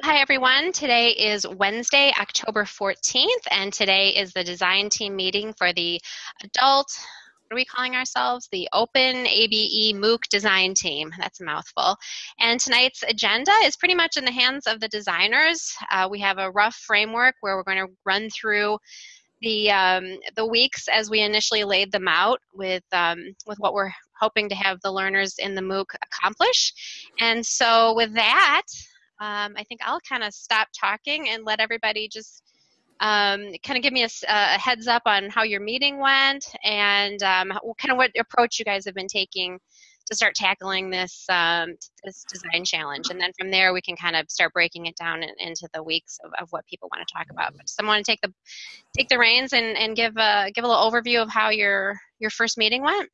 Hi, everyone. Today is Wednesday, October 14th, and today is the design team meeting for the adult, what are we calling ourselves? The Open ABE MOOC design team. That's a mouthful. And tonight's agenda is pretty much in the hands of the designers. Uh, we have a rough framework where we're going to run through the um, the weeks as we initially laid them out with um, with what we're hoping to have the learners in the MOOC accomplish. And so with that, um, I think I'll kind of stop talking and let everybody just um, kind of give me a, a, heads up on how your meeting went and um, kind of what approach you guys have been taking to start tackling this um, this design challenge. And then from there, we can kind of start breaking it down in, into the weeks of, of what people want to talk about. But someone to take the take the reins and, and give a give a little overview of how your your first meeting went.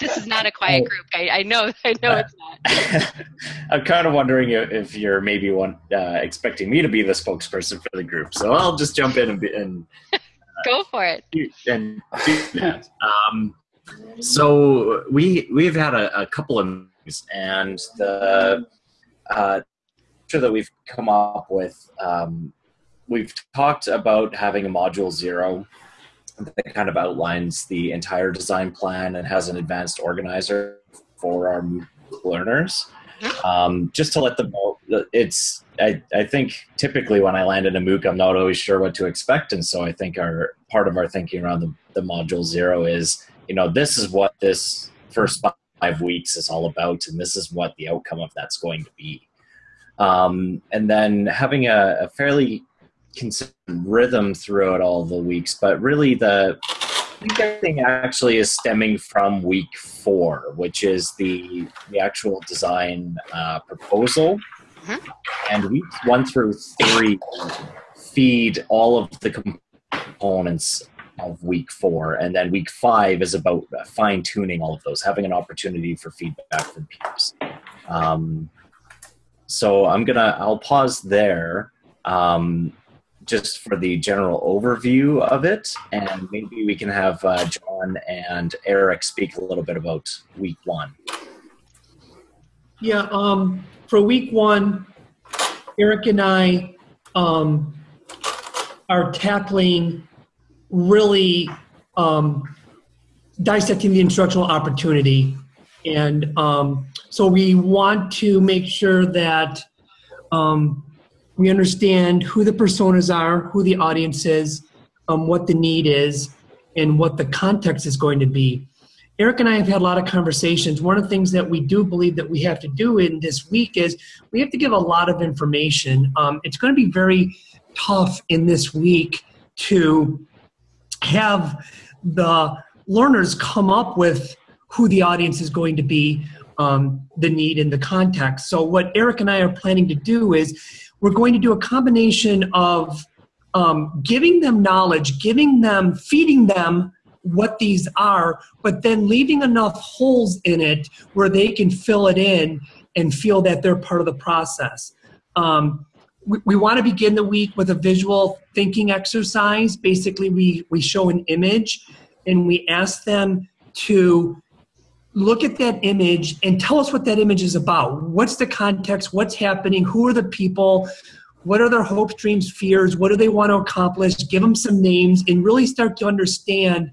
This is not a quiet group. I, I know. I know it's not. I'm kind of wondering if you're maybe one uh, expecting me to be the spokesperson for the group. So I'll just jump in and, be, and uh, go for it. And do that. Um, so we we've had a, a couple of meetings, and the uh, that we've come up with. Um, we've talked about having a module zero that kind of outlines the entire design plan and has an advanced organizer for our learners. Um, just to let them know, it's I, I think typically when I land in a MOOC, I'm not always sure what to expect, and so I think our part of our thinking around the, the module zero is, you know, this is what this first five weeks is all about, and this is what the outcome of that's going to be. Um, and then having a, a fairly consistent rhythm throughout all the weeks, but really the thing actually is stemming from week four, which is the the actual design uh, proposal, mm-hmm. and weeks one through three feed all of the components of week four, and then week five is about fine tuning all of those, having an opportunity for feedback from peers. Um, so I'm gonna I'll pause there. Um, just for the general overview of it, and maybe we can have uh, John and Eric speak a little bit about week one. Yeah, um, for week one, Eric and I um, are tackling really um, dissecting the instructional opportunity. And um, so we want to make sure that um, we understand who the personas are, who the audience is, um, what the need is, and what the context is going to be. Eric and I have had a lot of conversations. One of the things that we do believe that we have to do in this week is we have to give a lot of information. Um, it's going to be very tough in this week to have the learners come up with who the audience is going to be, um, the need, and the context. So, what Eric and I are planning to do is we're going to do a combination of um, giving them knowledge, giving them, feeding them what these are, but then leaving enough holes in it where they can fill it in and feel that they're part of the process. Um, we, we want to begin the week with a visual thinking exercise. Basically, we, we show an image and we ask them to look at that image and tell us what that image is about. What's the context? What's happening? Who are the people? What are their hopes, dreams, fears? What do they want to accomplish? Give them some names and really start to understand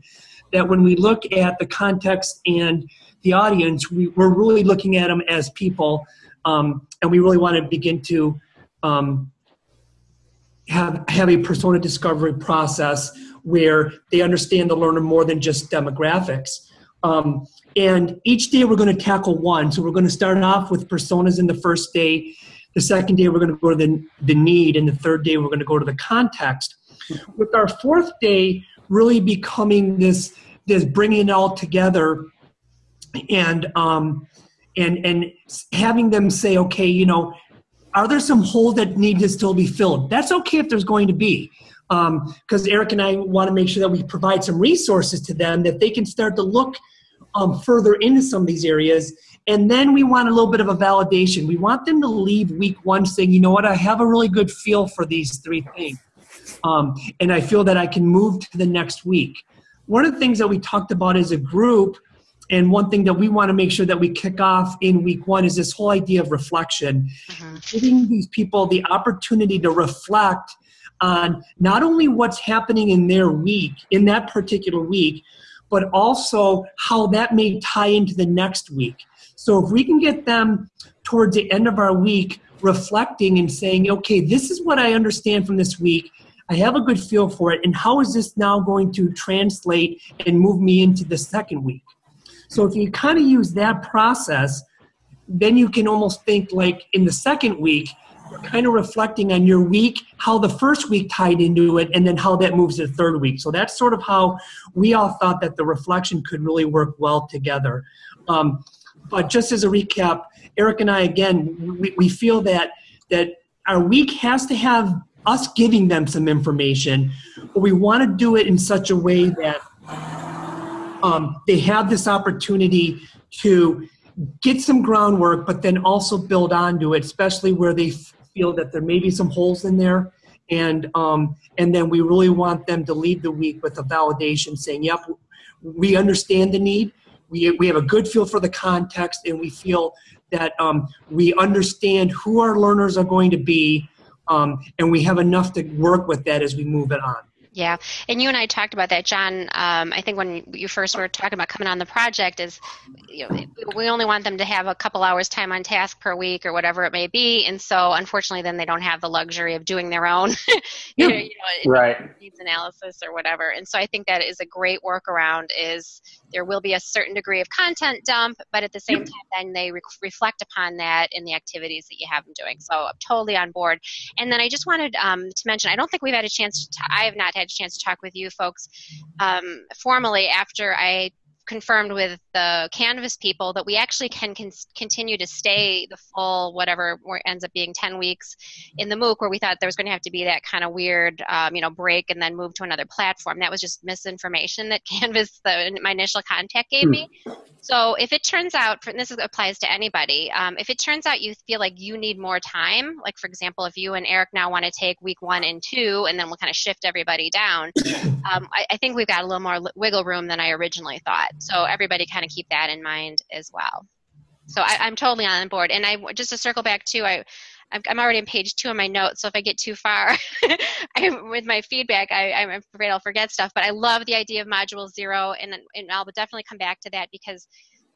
that when we look at the context and the audience, we, are really looking at them as people, um, and we really want to begin to um, have have a persona discovery process where they understand the learner more than just demographics. Um, and each day we're going to tackle one. So we're going to start off with personas in the first day. The second day we're going to go to the, the need. And the third day we're going to go to the context. With our fourth day really becoming this, this bringing it all together and, um, and, and having them say, okay, you know, are there some holes that need to still be filled? That's okay if there's going to be because um, Eric and I want to make sure that we provide some resources to them that they can start to look um, further into some of these areas. And then we want a little bit of a validation. We want them to leave week one saying, you know what, I have a really good feel for these three things. Um, and I feel that I can move to the next week. One of the things that we talked about as a group and one thing that we want to make sure that we kick off in week one is this whole idea of reflection, mm-hmm. giving these people the opportunity to reflect on not only what's happening in their week, in that particular week, but also how that may tie into the next week. So if we can get them towards the end of our week reflecting and saying, okay, this is what I understand from this week. I have a good feel for it. And how is this now going to translate and move me into the second week? So if you kind of use that process, then you can almost think like in the second week, kind of reflecting on your week, how the first week tied into it, and then how that moves to the third week. So that's sort of how we all thought that the reflection could really work well together. Um, but just as a recap, Eric and I, again, we, we feel that that our week has to have us giving them some information, but we want to do it in such a way that um, they have this opportunity to get some groundwork, but then also build onto it, especially where they feel that there may be some holes in there. And um, and then we really want them to lead the week with a validation, saying, "Yep, we understand the need. We we have a good feel for the context, and we feel that um, we understand who our learners are going to be, um, and we have enough to work with that as we move it on." Yeah, and you and I talked about that, John. Um, I think when you first were talking about coming on the project, is you know, we only want them to have a couple hours time on task per week or whatever it may be, and so unfortunately, then they don't have the luxury of doing their own, you know, you know, right needs analysis or whatever. And so I think that is a great workaround. Is there will be a certain degree of content dump, but at the same time, then they re- reflect upon that in the activities that you have them doing. So I'm totally on board. And then I just wanted um, to mention, I don't think we've had a chance to. T- I have not had a chance to talk with you folks um, formally after I confirmed with the Canvas people that we actually can con- continue to stay the full whatever ends up being 10 weeks in the MOOC where we thought there was going to have to be that kind of weird um, you know break and then move to another platform. That was just misinformation that Canvas, the, my initial contact gave me. So if it turns out, and this applies to anybody, um, if it turns out you feel like you need more time, like for example, if you and Eric now want to take week one and two, and then we'll kind of shift everybody down, um, I, I think we've got a little more wiggle room than I originally thought. So everybody kind of keep that in mind as well. So I, am totally on board. And I just to circle back too, I I'm already on page two of my notes, so if I get too far I, with my feedback, I, I'm afraid I'll forget stuff. But I love the idea of module zero, and, and I'll definitely come back to that because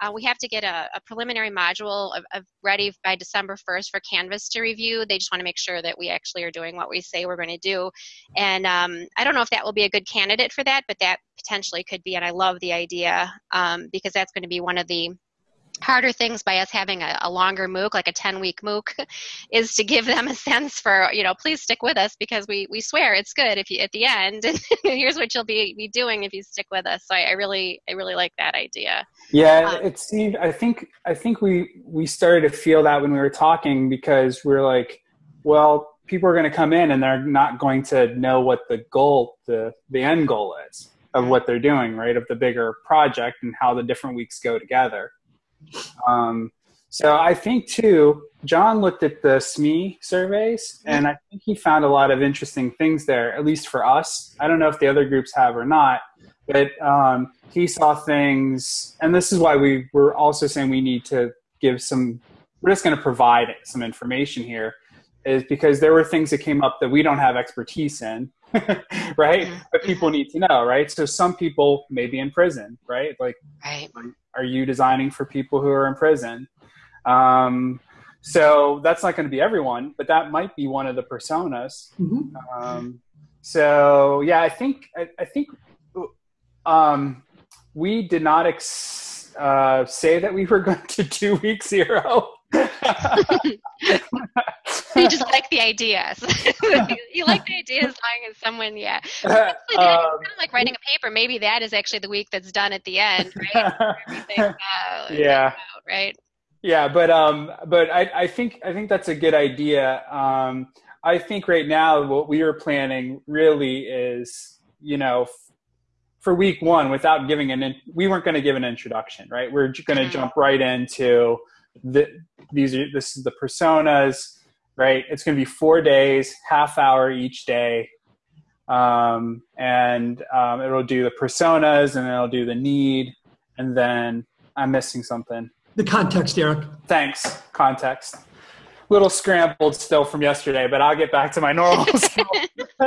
uh, we have to get a, a preliminary module of, of, ready by December 1st for Canvas to review. They just want to make sure that we actually are doing what we say we're going to do. And um, I don't know if that will be a good candidate for that, but that potentially could be. And I love the idea um, because that's going to be one of the harder things by us having a, a, longer MOOC, like a 10 week MOOC, is to give them a sense for, you know, please stick with us because we, we swear it's good if you at the end. And here's what you'll be, be doing if you stick with us. So I, I really I really like that idea. Yeah, um, it seemed I think I think we we started to feel that when we were talking because we we're like, well, people are going to come in and they're not going to know what the goal the the end goal is of what they're doing, right? Of the bigger project and how the different weeks go together. Um, so I think too, John looked at the SME surveys, and I think he found a lot of interesting things there. At least for us, I don't know if the other groups have or not, but um, he saw things, and this is why we were also saying we need to give some. We're just going to provide some information here, is because there were things that came up that we don't have expertise in, right? Mm-hmm. But people need to know, right? So some people may be in prison, right? Like, right. are you designing for people who are in prison? Um, so that's not going to be everyone, but that might be one of the personas. Mm-hmm. Um, so yeah, I think I, I think um, we did not ex- uh, say that we were going to do week zero. you just like the ideas. you like the ideas as long as someone, yeah. um, kind of like writing a paper. Maybe that is actually the week that's done at the end, right? yeah. Out, right. Yeah, but um, but I, I think I think that's a good idea. Um, I think right now what we are planning really is, you know, for week one without giving an in, we weren't going to give an introduction, right? We're going to mm-hmm. jump right into the these are this is the personas right? It's going to be four days, half hour each day. Um, and um, it'll do the personas and then it'll do the need. And then I'm missing something. The context, Eric. Thanks. Context. Little scrambled still from yesterday, but I'll get back to my normal.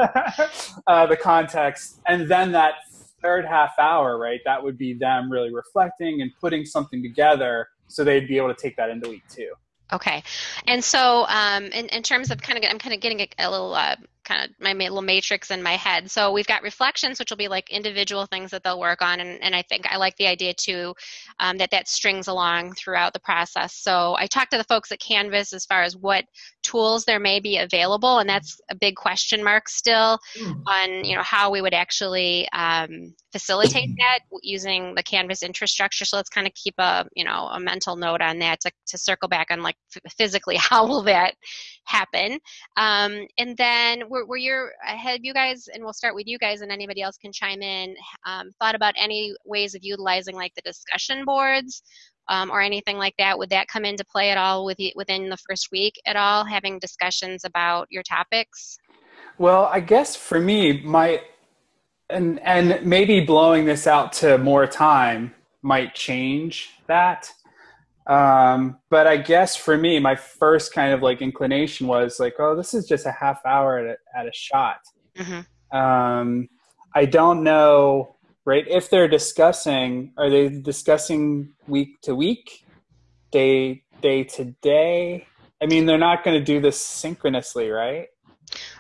uh, the context, and then that third half hour, right? That would be them really reflecting and putting something together, so they'd be able to take that into week two. Okay, and so um, in, in terms of kind of, I'm kind of getting a, a little uh, kind of my little matrix in my head. So we've got reflections, which will be like individual things that they'll work on, and, and I think I like the idea too um, that that strings along throughout the process. So I talked to the folks at Canvas as far as what tools there may be available, and that's a big question mark still mm. on you know how we would actually um, facilitate that using the Canvas infrastructure. So let's kind of keep a you know a mental note on that to, to circle back on like physically how will that happen, um, and then were, were your have you guys and we'll start with you guys and anybody else can chime in um, thought about any ways of utilizing like the discussion boards um, or anything like that would that come into play at all with within the first week at all having discussions about your topics well i guess for me my and and maybe blowing this out to more time might change that um, but I guess for me, my first kind of like inclination was like, oh, this is just a half hour at a, at a shot. Mm-hmm. Um, I don't know, right? If they're discussing, are they discussing week to week, day day to day? I mean, they're not going to do this synchronously, right?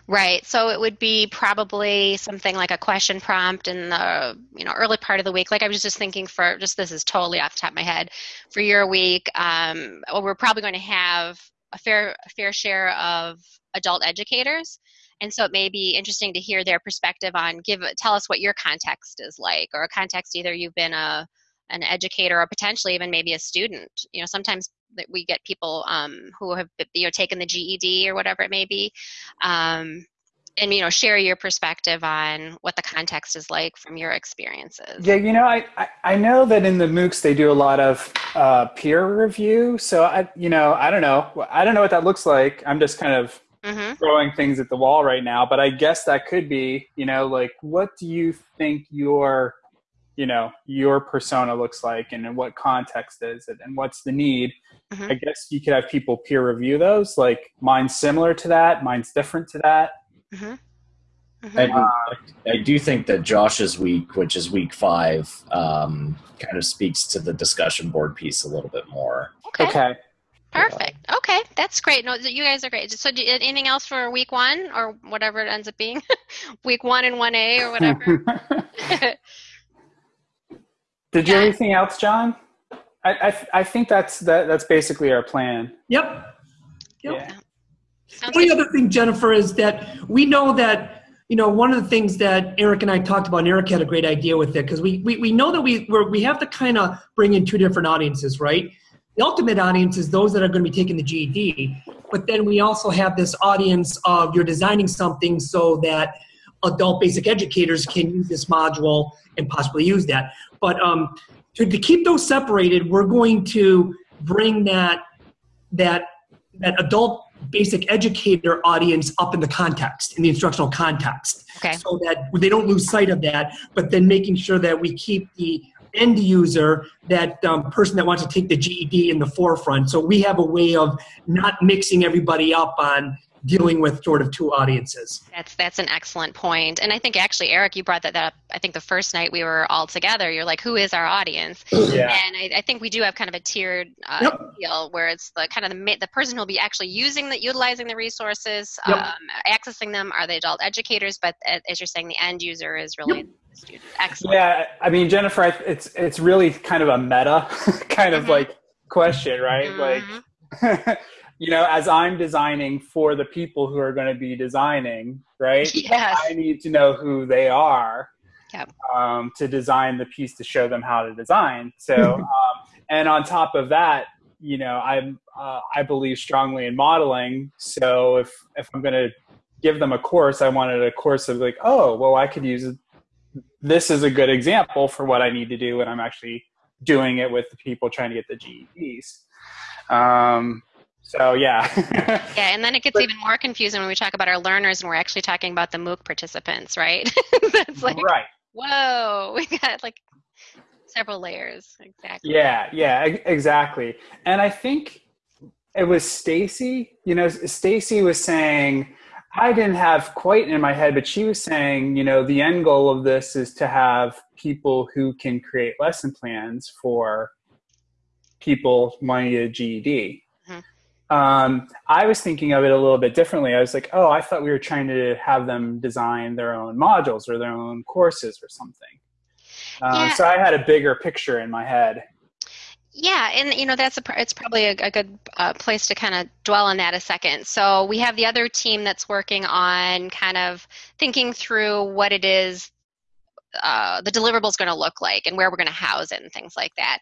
Right. So it would be probably something like a question prompt in the you know early part of the week. Like I was just thinking for just this is totally off the top of my head for your week. Um, we're probably going to have a fair a fair share of adult educators, and so it may be interesting to hear their perspective on give tell us what your context is like, or a context either you've been a an educator or potentially even maybe a student. You know, sometimes that we get people um, who have you know taken the GED or whatever it may be, um, and you know share your perspective on what the context is like from your experiences. Yeah, you know, I I, I know that in the MOOCs they do a lot of uh, peer review. So I you know I don't know I don't know what that looks like. I'm just kind of mm-hmm. throwing things at the wall right now, but I guess that could be you know like what do you think your you know your persona looks like and in what context is it and what's the need mm-hmm. i guess you could have people peer review those like mine's similar to that mine's different to that mm-hmm. Mm-hmm. I, I, do think that josh's week which is week five um, kind of speaks to the discussion board piece a little bit more okay, okay. Perfect. Okay, that's great. No, you guys are great. So, do, anything else for week one or whatever it ends up being, week one and one A or whatever? Did you have anything else, John? I, I, I think that's that, that's basically our plan. Yep. Yep. Yeah. The only other thing, Jennifer, is that we know that you know one of the things that Eric and I talked about, and Eric had a great idea with it because we, we we know that we we we have to kind of bring in two different audiences, right? The ultimate audience is those that are going to be taking the GED, but then we also have this audience of you're designing something so that adult basic educators can use this module and possibly use that. But um, to, to keep those separated, we're going to bring that that that adult basic educator audience up in the context in the instructional context okay. so that they don't lose sight of that but then making sure that we keep the end user that um, person that wants to take the ged in the forefront so we have a way of not mixing everybody up on dealing with sort of two audiences. That's that's an excellent point, and I think actually, Eric, you brought that, up. I think the first night we were all together, you're like, "Who is our audience?" Yeah. And I, I think we do have kind of a tiered uh, yep. deal where it's the kind of the the person who'll be actually using the utilizing the resources, yep. um, accessing them are the adult educators, but as you're saying, the end user is really. Yep. Excellent. Yeah, I mean, Jennifer, it's it's really kind of a meta kind of mm-hmm. like question, right? Mm-hmm. Like you know, as I'm designing for the people who are going to be designing, right? Yes. I need to know who they are yep. um, to design the piece to show them how to design. So, um, and on top of that, you know, I'm uh, I believe strongly in modeling. So if if I'm going to give them a course, I wanted a course of like, oh, well, I could use this is a good example for what I need to do when I'm actually doing it with the people trying to get the GEDs. Um, so yeah. yeah, and then it gets but, even more confusing when we talk about our learners and we're actually talking about the MOOC participants, right? That's like right. Whoa, we got like several layers. Exactly. Yeah, yeah, exactly. And I think it was Stacy. You know, Stacy was saying, I didn't have quite in my head, but she was saying, you know, the end goal of this is to have people who can create lesson plans for people wanting a GED. Mm-hmm. Um, I was thinking of it a little bit differently. I was like, oh, I thought we were trying to have them design their own modules or their own courses or something. Um, yeah. So I had a bigger picture in my head. Yeah, and you know that's a it's probably a, a good uh, place to kind of dwell on that a second. So we have the other team that's working on kind of thinking through what it is uh, the deliverable is going to look like and where we're going to house it and things like that.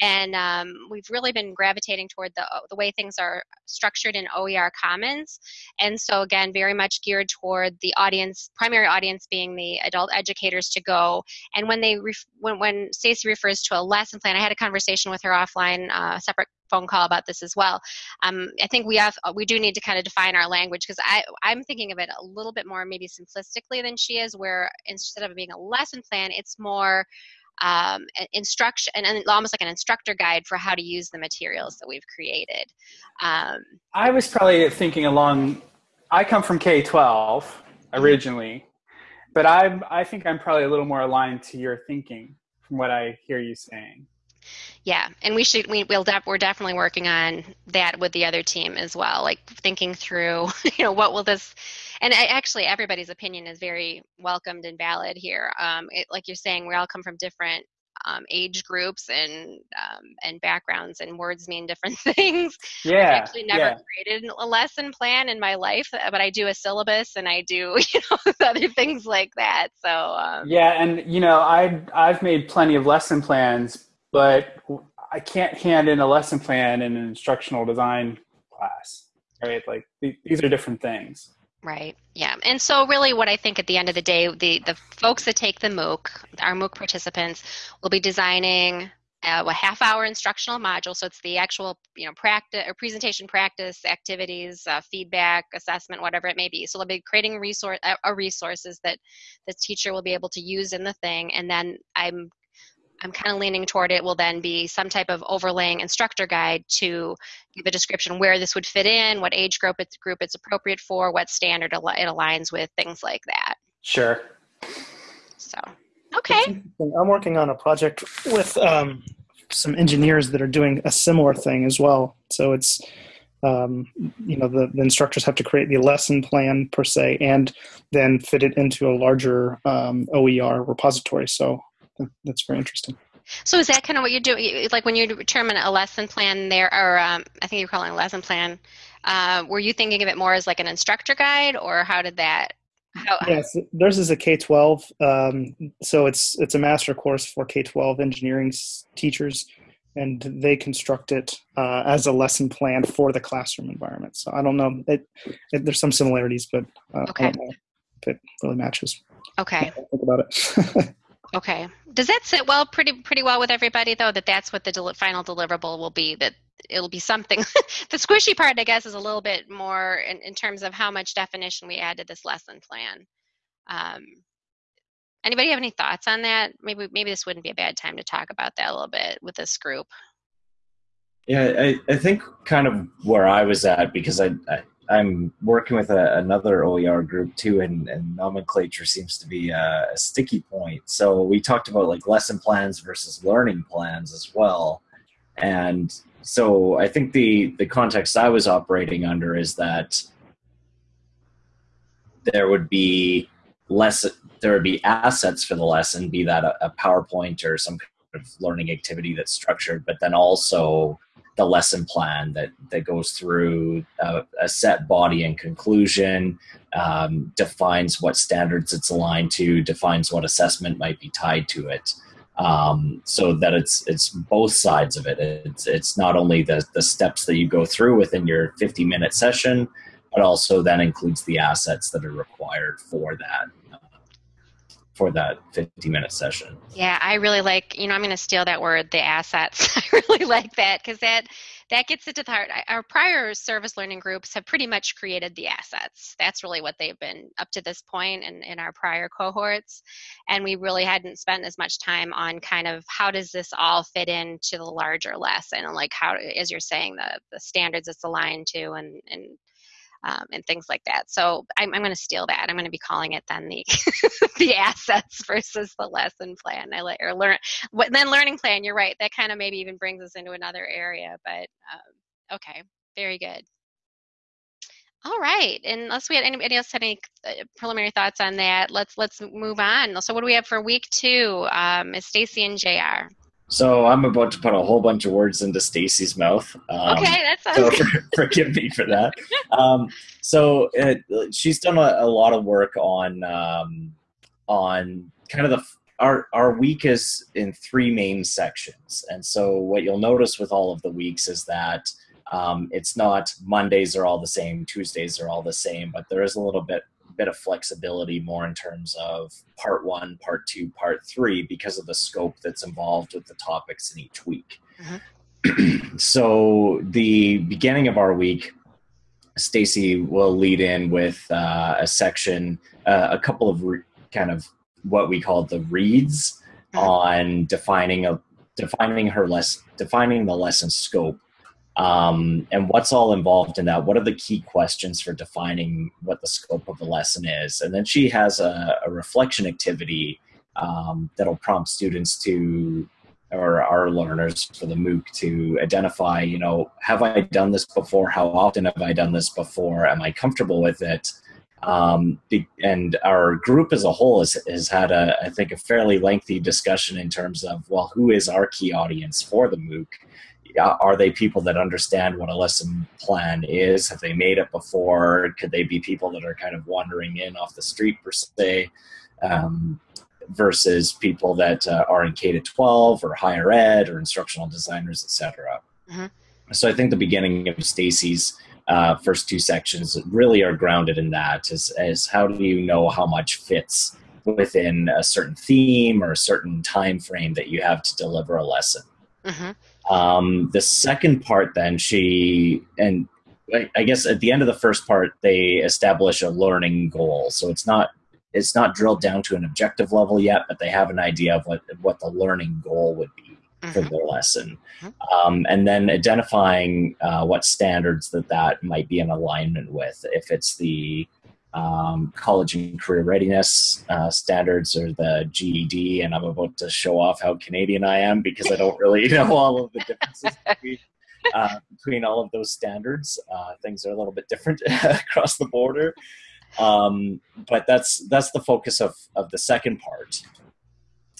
And um, we've really been gravitating toward the, the way things are structured in OER Commons. And so, again, very much geared toward the audience, primary audience being the adult educators to go. And when they, when, when Stacy refers to a lesson plan, I had a conversation with her offline, uh, separate phone call about this as well. Um, I think we have we do need to kind of define our language because I I'm thinking of it a little bit more maybe simplistically than she is, where instead of being a lesson plan, it's more um, instruction and almost like an instructor guide for how to use the materials that we've created. Um, I was probably thinking along. I come from K twelve mm-hmm. originally, but I I think I'm probably a little more aligned to your thinking from what I hear you saying yeah and we should we, will def, we're definitely working on that with the other team as well like thinking through you know what will this and I, actually everybody's opinion is very welcomed and valid here um, it, like you're saying we all come from different um, age groups and um, and backgrounds and words mean different things. Yeah. I actually never yeah. created a lesson plan in my life, but I do a syllabus and I do you know other things like that. So um, yeah, and you know I I've made plenty of lesson plans, but I can't hand in a lesson plan in an instructional design class, right? Like these are different things. Right. Yeah. And so really what I think at the end of the day, the, the folks that take the MOOC, our MOOC participants, will be designing a, a half hour instructional module. So it's the actual, you know, practice or presentation practice, activities, uh, feedback, assessment, whatever it may be. So they'll be creating resource, uh, a resources that the teacher will be able to use in the thing. And then I'm I'm kind of leaning toward it will then be some type of overlaying instructor guide to give a description where this would fit in, what age group it's, group it's appropriate for, what standard it aligns with, things like that. Sure. So, okay. I'm working on a project with um, some engineers that are doing a similar thing as well. So it's, um, you know, the, the, instructors have to create the lesson plan per se and then fit it into a larger um, OER repository. So that's very interesting. So is that kind of what you do? Like when you determine a lesson plan there, or um, I think you're calling a lesson plan, uh, were you thinking of it more as like an instructor guide or how did that? How, yes, theirs is a K-12. Um, so it's, it's a master course for K-12 engineering teachers and they construct it uh, as a lesson plan for the classroom environment. So I don't know. It, it, there's some similarities, but uh, okay. I don't know if it really matches. Okay. Think about it. Okay. Does that sit well, pretty pretty well with everybody though? That that's what the del- final deliverable will be. That it'll be something. the squishy part, I guess, is a little bit more in, in terms of how much definition we add to this lesson plan. Um, anybody have any thoughts on that? Maybe maybe this wouldn't be a bad time to talk about that a little bit with this group. Yeah, I, I think kind of where I was at because I, I I'm working with a, another OER group too, and, and nomenclature seems to be a, a, sticky point. So we talked about like lesson plans versus learning plans as well, and so I think the the context I was operating under is that there would be less there would be assets for the lesson, be that a, a PowerPoint or some kind of learning activity that's structured, but then also the lesson plan that that goes through a, a set body and conclusion, um, defines what standards it's aligned to, defines what assessment might be tied to it. Um, so that it's it's both sides of it. It's it's not only the the steps that you go through within your 50 minute session, but also that includes the assets that are required for that for that 50 minute session. Yeah, I really like, you know, I'm going to steal that word, the assets. I really like that because that that gets it to the heart. Our prior service learning groups have pretty much created the assets. That's really what they've been up to this point in, in our prior cohorts. And we really hadn't spent as much time on kind of how does this all fit into the larger lesson and like how, as you're saying, the, the standards it's aligned to and, and um, and things like that. So I'm, I'm going to steal that. I'm going to be calling it then the the assets versus the lesson plan. I let or learn what then learning plan. You're right. That kind of maybe even brings us into another area. But um, okay, very good. All right, unless we had anybody else had any uh, preliminary thoughts on that, let's let's move on. So, what do we have for week two? Um, is Stacy and Jr. So I'm about to put a whole bunch of words into Stacy's mouth. Um, okay, that's so for, forgive me for that. Um, so it, she's done a, a, lot of work on um, on kind of the our our week is in three main sections, and so what you'll notice with all of the weeks is that um, it's not Mondays are all the same, Tuesdays are all the same, but there is a little bit bit of flexibility more in terms of part one, part two, part three, because of the scope that's involved with the topics in each week. Mm-hmm. so the beginning of our week, Stacy will lead in with uh, a section, uh, a couple of re- kind of what we call the reads mm-hmm. on defining a defining her less defining the lesson scope um, and what's all involved in that? What are the key questions for defining what the scope of the lesson is? And then she has a, a reflection activity um, that'll prompt students to or our learners for the mooc to identify you know have i done this before? How often have i done this before? Am i comfortable with it? Um, and our group as a whole has, has had a i think a fairly lengthy discussion in terms of well who is our key audience for the mooc are they people that understand what a lesson plan is? Have they made it before? Could they be people that are kind of wandering in off the street per se, um, versus people that uh, are in K to 12 or higher ed or instructional designers, etc. Mm-hmm. So I think the beginning of Stacy's uh, first two sections really are grounded in that. Is, is how do you know how much fits within a certain theme or a certain time frame that you have to deliver a lesson. Mm-hmm. Um, the second part, then she and I guess at the end of the first part, they establish a learning goal. So it's not it's not drilled down to an objective level yet, but they have an idea of what what the learning goal would be mm-hmm. for their lesson, mm-hmm. um, and then identifying uh, what standards that that might be in alignment with. If it's the um, college and career readiness uh, standards or the GED, and I'm about to show off how Canadian I am because I don't really know all of the differences between, uh, between all of those standards. Uh, things are a little bit different across the border, um, but that's that's the focus of of the second part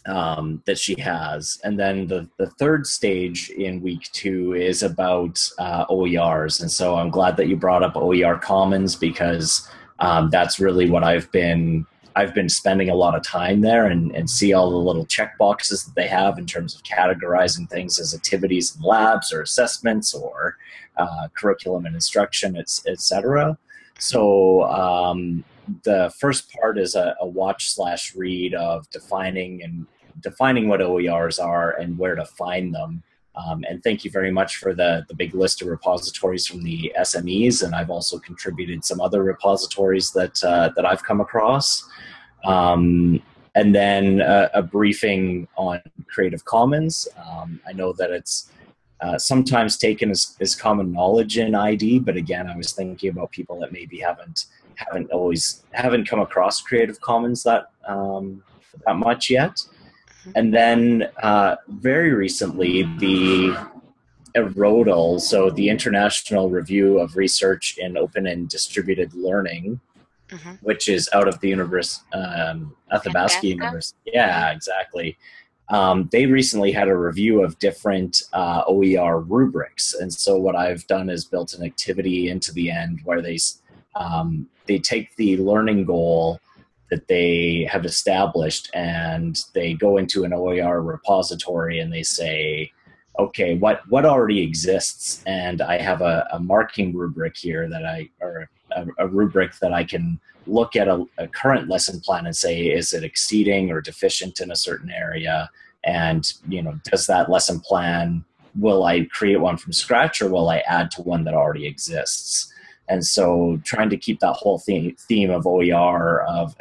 um, that she has, and then the the third stage in week two is about uh, OERs, and so I'm glad that you brought up OER Commons because um, that's really what I've been I've been spending a lot of time there and, and see all the little check boxes that they have in terms of categorizing things as activities and labs or assessments or uh, curriculum and instruction, etc. So um, the first part is a, a watch slash read of defining and defining what OERs are and where to find them. Um, and thank you very much for the, the big list of repositories from the SMEs. And I've also contributed some other repositories that, uh, that I've come across. Um, and then a, a, briefing on Creative Commons. Um, I know that it's uh, sometimes taken as, as common knowledge in ID, but again, I was thinking about people that maybe haven't haven't always haven't come across Creative Commons that um, that much yet. And then uh, very recently, the IRRODL, so the International Review of Research in Open and Distributed Learning, mm-hmm. which is out of the University, um, Athabasca University. Yeah, exactly. Um, they recently had a review of different uh, OER rubrics, and so what I've done is built an activity into the end where they um, they take the learning goal that they have established and they go into an OER repository and they say, okay, what, what already exists? And I have a, a marking rubric here that I, or a, a rubric that I can look at a, a, current lesson plan and say, is it exceeding or deficient in a certain area? And, you know, does that lesson plan will I create one from scratch or will I add to one that already exists? And so, trying to keep that whole theme, theme of OER of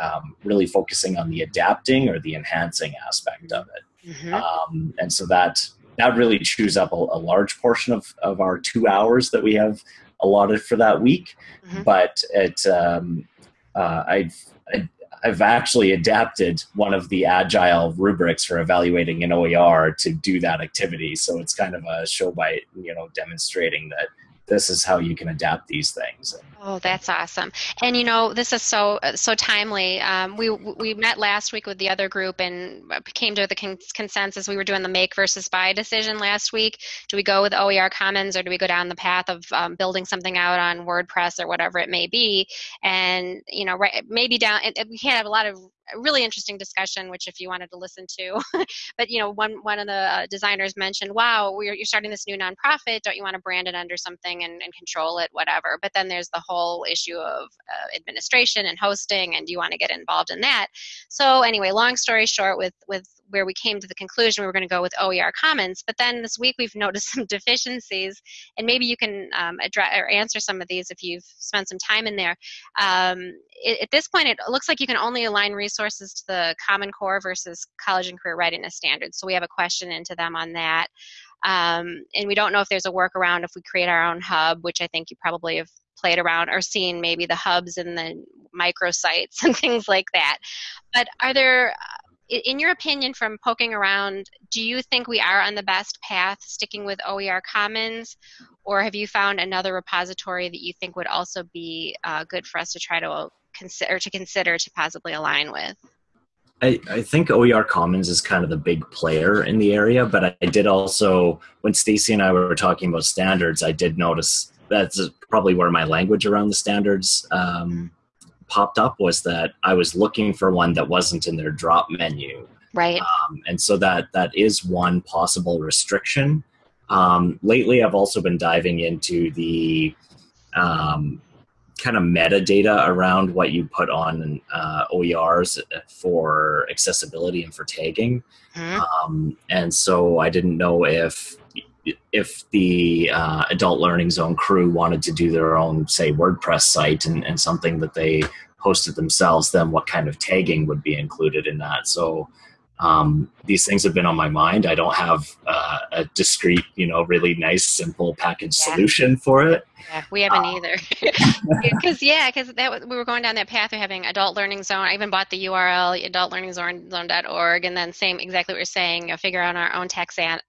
um, really focusing on the adapting or the enhancing aspect of it. Mm-hmm. Um, and so that that really chews up a, a, large portion of, of our two hours that we have allotted for that week. Mm-hmm. But it, um, uh, I've, I, I've actually adapted one of the agile rubrics for evaluating an OER to do that activity. So it's kind of a show by, you know, demonstrating that this is how you can adapt these things. Oh, that's awesome! And you know, this is so so timely. Um, we we met last week with the other group and came to the con- consensus. We were doing the make versus buy decision last week. Do we go with OER Commons or do we go down the path of um, building something out on WordPress or whatever it may be? And you know, right, maybe down. we can't have a lot of a really interesting discussion, which if you wanted to listen to, but you know, one one of the uh, designers mentioned, "Wow, you're starting this new nonprofit. Don't you want to brand it under something and, and control it, whatever?" But then there's the whole issue of uh, administration and hosting, and do you want to get involved in that? So anyway, long story short, with with where we came to the conclusion we were going to go with OER Commons. But then this week we've noticed some deficiencies, and maybe you can um, address or answer some of these if you've spent some time in there. Um, it, at this point, it looks like you can only align resources to the Common Core versus College and Career Readiness Standards. So we have a question into them on that. Um, and we don't know if there's a workaround if we create our own hub, which I think you probably have played around or seen maybe the hubs and the microsites and things like that. But are there in your opinion, from poking around, do you think we are on the best path sticking with OER Commons, or have you found another repository that you think would also be uh, good for us to try to consider to consider to possibly align with? I, I, think OER Commons is kind of the big player in the area, but I, I did also, when Stacy and I were talking about standards, I did notice that's probably where my language around the standards um, popped up was that I was looking for one that wasn't in their drop menu. Right. Um, and so that that is one possible restriction. Um, lately, I've also been diving into the um, kind of metadata around what you put on uh, OERs for accessibility and for tagging. Mm-hmm. and so I didn't know if if the uh, adult learning zone crew wanted to do their own say wordpress site and, and something that they hosted themselves then what kind of tagging would be included in that? So um, these things have been on my mind. I don't have uh, a discrete you know really nice simple package yeah. solution for it. Yeah, we haven't uh, either. Because yeah because that we were going down that path of having adult learning zone. I even bought the url adultlearningzone.org and then same exactly what you're saying you know, figure out our own taxon-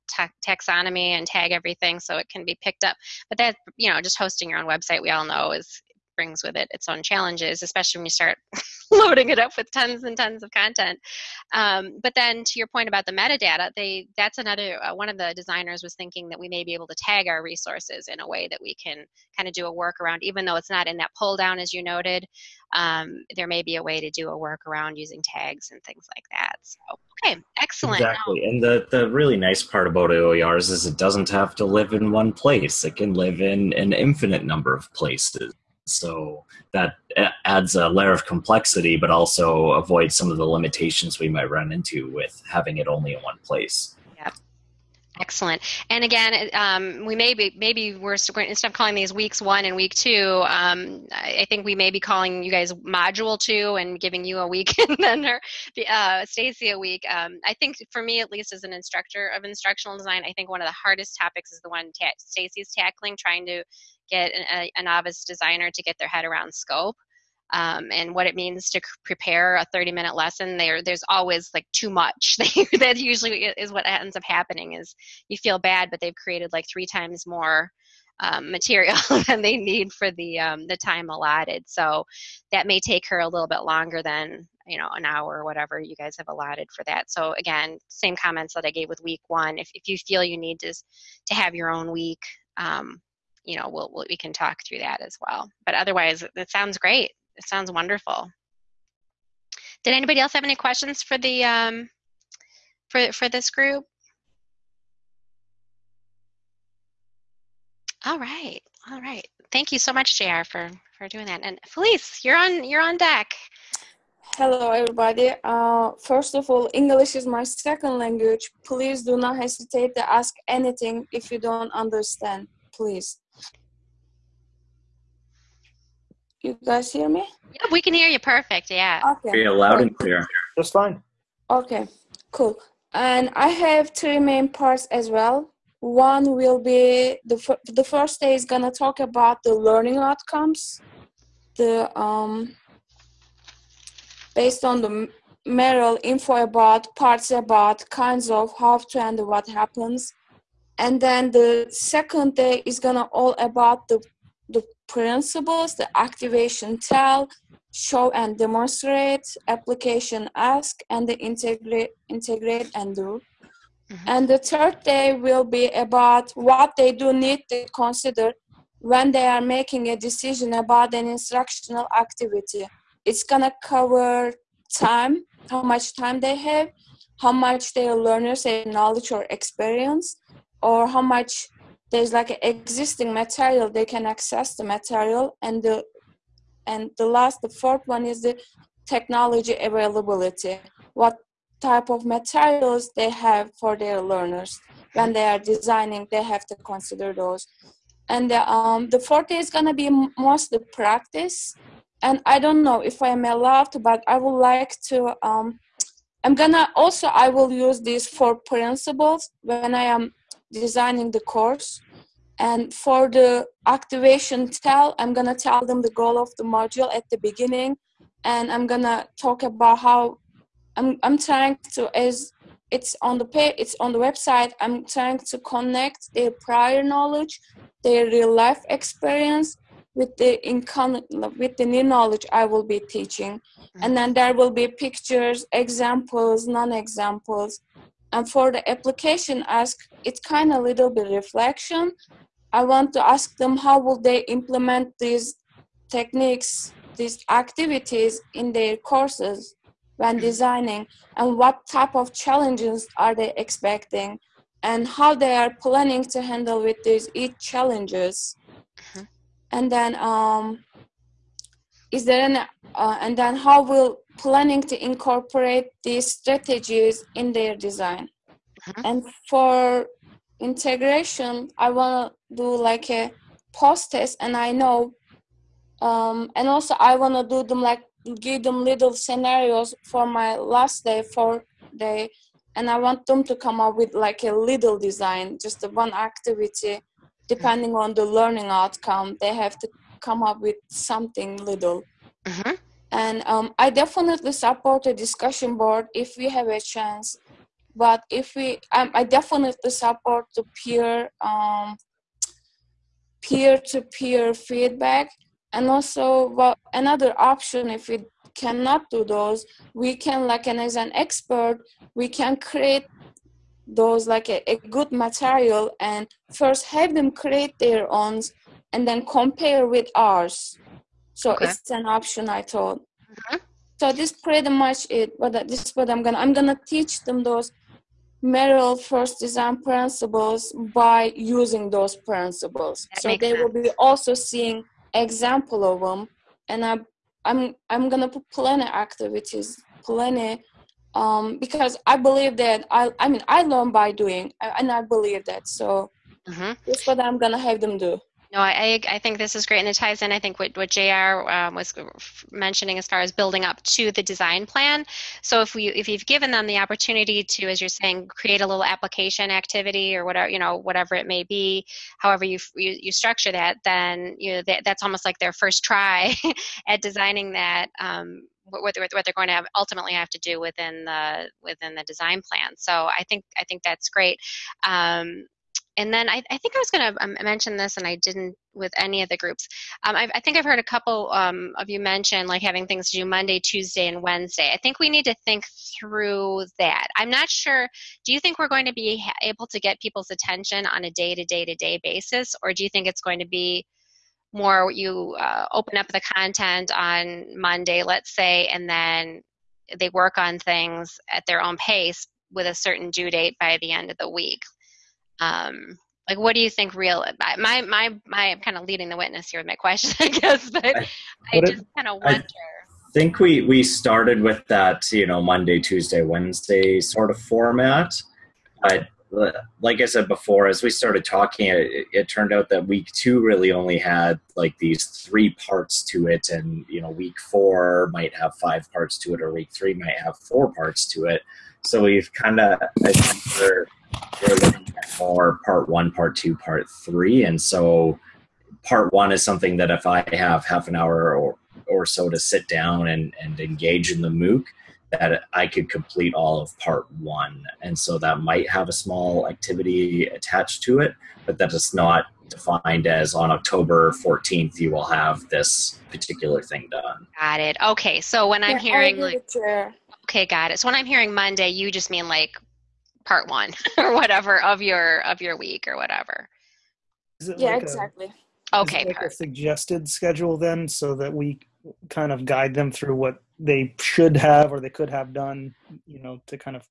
taxonomy and tag everything so it can be picked up. But that you know just hosting your own website we all know is brings with it its own challenges, especially when you start loading it up with tons and tons of content. Um, but then, to your point about the metadata, they that's another uh, one of the designers was thinking that we may be able to tag our resources in a way that we can kind of do a workaround, even though it's not in that pull down as you noted. Um, there may be a way to do a workaround using tags and things like that. So, okay, excellent. Exactly, and the the really nice part about OERs is it doesn't have to live in one place; it can live in an infinite number of places. So that adds a layer of complexity, but also avoids some of the limitations we might run into with having it only in one place. Yeah. Excellent. And again, um, we may be, maybe we're instead of calling these weeks one and week two, um, I think we may be calling you guys module two and giving you a week and then her, uh, Stacy a week. Um, I think for me, at least as an instructor of instructional design, I think one of the hardest topics is the one ta- Stacy's tackling, trying to get a, a novice designer to get their head around scope. Um, and what it means to prepare a 30 minute lesson there there's always like too much that usually is what ends up happening is you feel bad but they've created like three times more um, material than they need for the um, the time allotted so that may take her a little bit longer than you know an hour or whatever you guys have allotted for that so again same comments that i gave with week one if, if you feel you need to to have your own week um, you know, we'll, we'll, we can talk through that as well. But otherwise, it sounds great. It sounds wonderful. Did anybody else have any questions for the um, for for this group? All right, all right. Thank you so much, Jr. for for doing that. And Felice, you're on you're on deck. Hello, everybody. Uh, first of all, English is my second language. Please do not hesitate to ask anything if you don't understand. Please. You guys hear me? Yeah, we can hear you perfect. Yeah. Okay. Very loud and clear. Just fine. Okay, cool. And I have three main parts as well. One will be the fir- the first day is gonna talk about the learning outcomes, the um, based on the M- Merrill info about parts about kinds of how to and what happens, and then the second day is gonna all about the the principles, the activation tell, show and demonstrate, application ask, and the integrate, integrate and do. Mhm. And the third day will be about what they do need to consider when they are making a decision about an instructional activity. It's gonna cover time, how much time they have, how much their learners have knowledge or experience, or how much there's like an existing material they can access the material and the and the last the fourth one is the technology availability. What type of materials they have for their learners. When they are designing they have to consider those. And the, um, the fourth is going to be mostly practice. And i don't know if i'm allowed but i would like to um, i'm gonna also i will use these four principles when i am designing the course and for the activation tell i'm gonna tell them the goal of the module at the beginning. And i'm gonna talk about how i'm, I'm trying to as it's on the page it's on the website i'm trying to connect their prior knowledge their real life experience with the with the new knowledge i will be teaching. Mm-hmm. And then there will be pictures examples non-examples. And for the application ask it's kind of little bit reflection i want to ask them how will they implement these techniques these activities in their courses when designing and what type of challenges are they expecting and how they are planning to handle with these each challenges Mhm. and then um is there an uh, and then how will planning to incorporate these strategies in their design Mhm. and for integration i want to do like a post test and i know um, and also i want to do them like give them little scenarios for my last day for day and i want them to come up with like a little design just one activity depending on the learning outcome they have to come up with something little Mhm. and um, i definitely support a discussion board if we have a chance but if we um, i definitely support the peer um, peer-to-peer feedback and also well, another option if we cannot do those we can like and as an expert we can create those like a, a good material and first have them create their own and then compare with ours so Okay. it's an option i thought Mhm. so this pretty much it But this is what i'm gonna i'm gonna teach them those Merrill first design principles by using those principles. That so they will be also seeing example of them, and I, I'm I'm gonna put plenty activities, plenty, um, because I believe that I I mean I learn by doing, and I believe that. So Mhm. that's what I'm gonna have them do. No, I, I think this is great, and it ties in. I think what what Jr. Um, was mentioning as far as building up to the design plan. So if we if you've given them the opportunity to, as you're saying, create a little application activity or whatever you know whatever it may be, however you you, you structure that, then you know that, that's almost like their first try at designing that. Um, what, what they're what they're going to have, ultimately have to do within the within the design plan. So I think I think that's great. Um, and then I, I think I was going to um, mention this, and I didn't with any of the groups. Um, I, I think I've heard a couple um, of you mention like having things to do Monday, Tuesday, and Wednesday. I think we need to think through that. I'm not sure. Do you think we're going to be able to get people's attention on a day to day to day basis, or do you think it's going to be more you uh, open up the content on Monday, let's say, and then they work on things at their own pace with a certain due date by the end of the week? Um like what do you think real my my my i'm kind of leading the witness here with my question i guess but i, I- I What it- just kind of wonder I- think we we started with that you know Monday, Tuesday, Wednesday sort of format. But like I said before, as we started talking, it, it, turned out that week two really only had like these three parts to it, and you know week four might have five parts to it, or week three might have four parts to it. So we've kind of we're, we're looking at more part one, part two, part three, and so part one is something that if I have half an hour or or so to sit down and, and engage in the MOOC, that I could complete all of part one. And so that might have a small activity attached to it, but that is not defined as on October 14th, you will have this particular thing done. Got it. Okay. So when I'm yeah, hearing like, okay, got it. So when I'm hearing Monday, you just mean like part one or whatever of your, of your week or whatever. yeah, like exactly. A, okay. Like a suggested schedule then so that we kind of guide them through what they should have or they could have done, you know, to kind of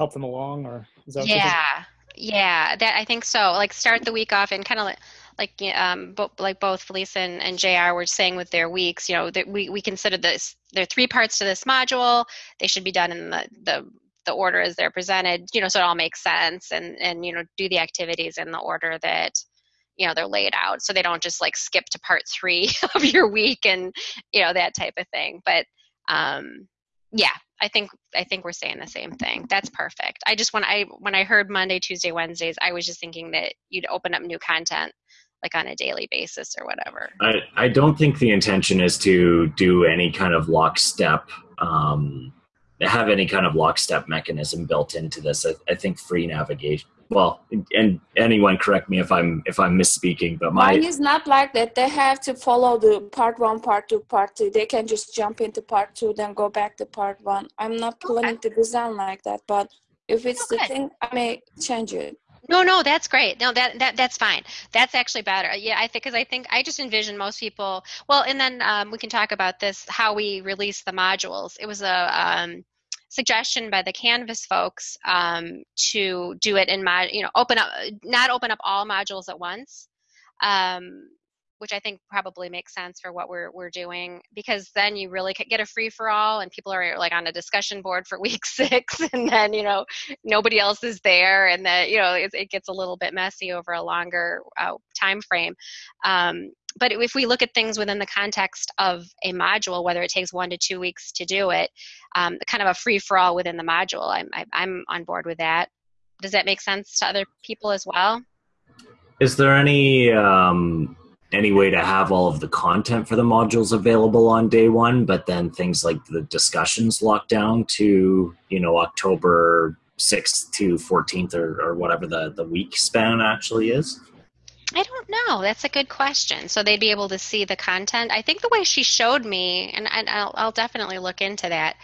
help them along or is that yeah yeah that i think so like start the week off and kind of like like um bo- like both felice and, and jr were saying with their weeks you know that we, we consider this there are three parts to this module they should be done in the the the order as they're presented you know so it all makes sense and and you know do the activities in the order that you know they're laid out. So they don't just like skip to part three of your week and you know that type of thing. But um yeah i think i think we're saying the same thing. That's perfect. I just when i when i heard monday tuesday wednesdays i was just thinking that you'd open up new content like on a daily basis or whatever. I i don't think the intention is to do any kind of lockstep um have any kind of lockstep mechanism built into this i, I think free navigation well and anyone correct me if i'm if i'm misspeaking but my mine is not like that they have to follow the part one part two part two they can just jump into part two then go back to part one i'm not planning okay. to design like that but if it's okay. the thing i may change it no, no, that's great. No, that that that's fine. That's actually better. Yeah, I think because I think I just envision most people. Well, and then um, we can talk about this how we release the modules. It was a um, suggestion by the Canvas folks um, to do it in mod, you know, open up, not open up all modules at once, um, which I think probably makes sense for what we're we're doing because then you really get a free for all and people are like on a discussion board for week six and then you know nobody else is there and that you know it, it, gets a little bit messy over a longer uh, time frame. Um, but if we look at things within the context of a module, whether it takes one to two weeks to do it, um, kind of a free for all within the module, I'm, I'm on board with that. Does that make sense to other people as well? Is there any um, any way to have all of the content for the modules available on day one, but then things like the discussions locked down to you know October sixth to fourteenth or, or whatever the the week span actually is? I don't know. That's a good question. So they'd be able to see the content. I think the way she showed me, and, and I'll, I'll definitely look into that.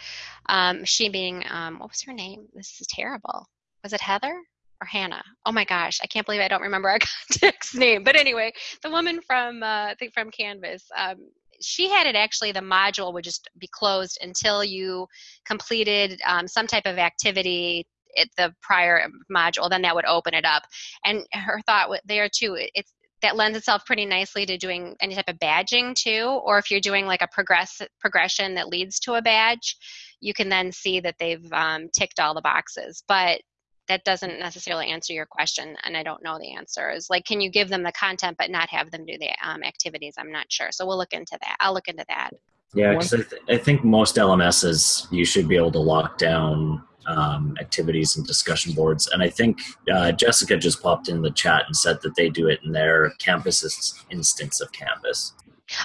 Um, she being, um, what was her name? This is terrible. Was it Heather or Hannah? Oh my gosh, I can't believe I don't remember our contact's name. But anyway, the woman from, uh, I think from Canvas, um, she had it actually the module would just be closed until you completed um, some type of activity at the prior module, then that would open it up. And her thought there too, it's that lends itself pretty nicely to doing any type of badging too, or if you're doing like a progress progression that leads to a badge, you can then see that they've um, ticked all the boxes. But that doesn't necessarily answer your question, and I don't know the answer. Is like, can you give them the content but not have them do the um, activities? I'm not sure. So we'll look into that. I'll look into that. Yeah, because I, th- I think most LMSs you should be able to lock down um, activities and discussion boards. And I think uh, Jessica just popped in the chat and said that they do it in their campus instance of Canvas.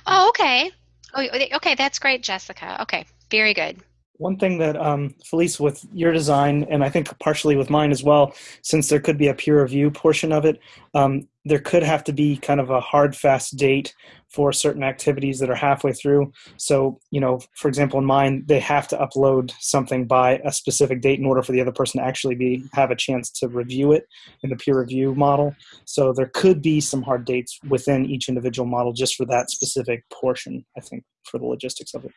Oh, okay. Oh, okay, that's great, Jessica. Okay, very good. One thing that um, Felice, with your design, and I think partially with mine as well, since there could be a peer review portion of it, um, there could have to be kind of a hard, fast date for certain activities that are halfway through. So, you know, for example, in mine, they have to upload something by a specific date in order for the other person to actually be have a chance to review it in the peer review model. So there could be some hard dates within each individual model just for that specific portion. I think for the logistics of it.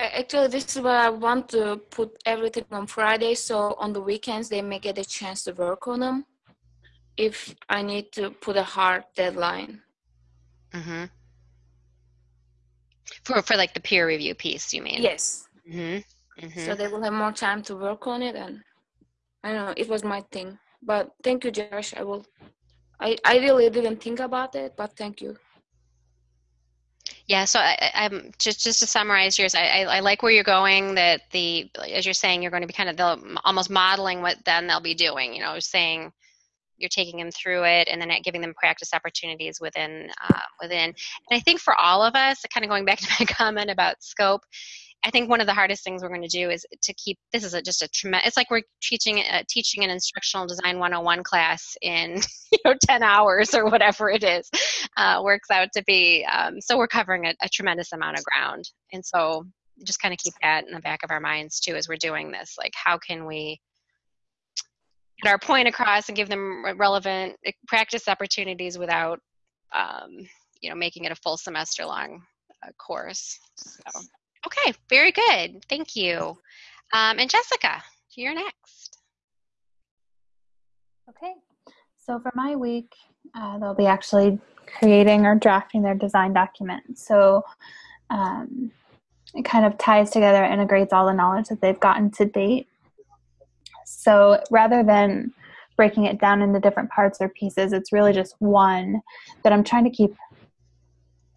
Actually, this is where I want to put everything on Friday, so on the weekends they may get a chance to work on them. If I need to put a hard deadline. Mm-hmm. For for like the peer review piece, you mean? Yes. Mm-hmm. mm-hmm. So they will have more time to work on it, and I don't know. It was my thing, but thank you, Josh. I will. I I really didn't think about it, but thank you. Yeah, so I, I'm just just to summarize yours. I, I, I like where you're going. That the as you're saying, you're going to be kind of the, almost modeling what then they'll be doing. You know, saying you're taking them through it and then giving them practice opportunities within uh, within. And I think for all of us, kind of going back to my comment about scope, I think one of the hardest things we're going to do is to keep this is a, just a tremendous. It's like we're teaching uh, teaching an instructional design 101 class in you know 10 hours or whatever it is. Uh, works out to be. Um, so we're covering a, a tremendous amount of ground, and so just kind of keep that in the back of our minds too as we're doing this. Like how can we get our point across and give them relevant uh, practice opportunities without um, you know making it a full semester long uh, course. So. Okay, very good. Thank you. Um, and Jessica, you're next. Okay, so for my week, uh, they'll be actually creating or drafting their design document. So um, it kind of ties together, integrates all the knowledge that they've gotten to date. So rather than breaking it down into different parts or pieces, it's really just one that I'm trying to keep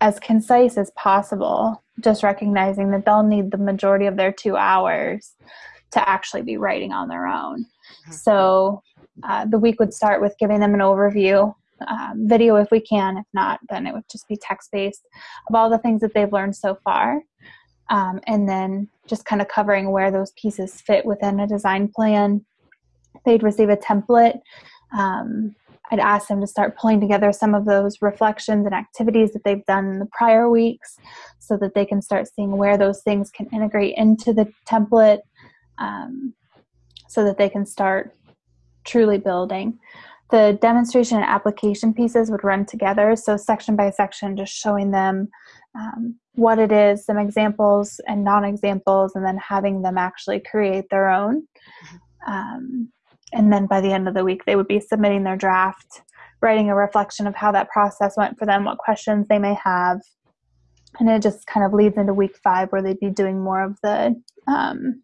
as concise as possible, just recognizing that they'll need the majority of their two hours to actually be writing on their own. So uh, the week would start with giving them an overview, um, video if we can. If not, then it would just be text based of all the things that they've learned so far. Um, and then just kind of covering where those pieces fit within a design plan. They'd receive a template. Um, I'd ask them to start pulling together some of those reflections and activities that they've done in the prior weeks so that they can start seeing where those things can integrate into the template um, so that they can start truly building. The demonstration and application pieces would run together, so section by section, just showing them um, what it is, some examples and non examples, and then having them actually create their own. Um, and then by the end of the week, they would be submitting their draft, writing a reflection of how that process went for them, what questions they may have. And it just kind of leads into week five where they'd be doing more of the um,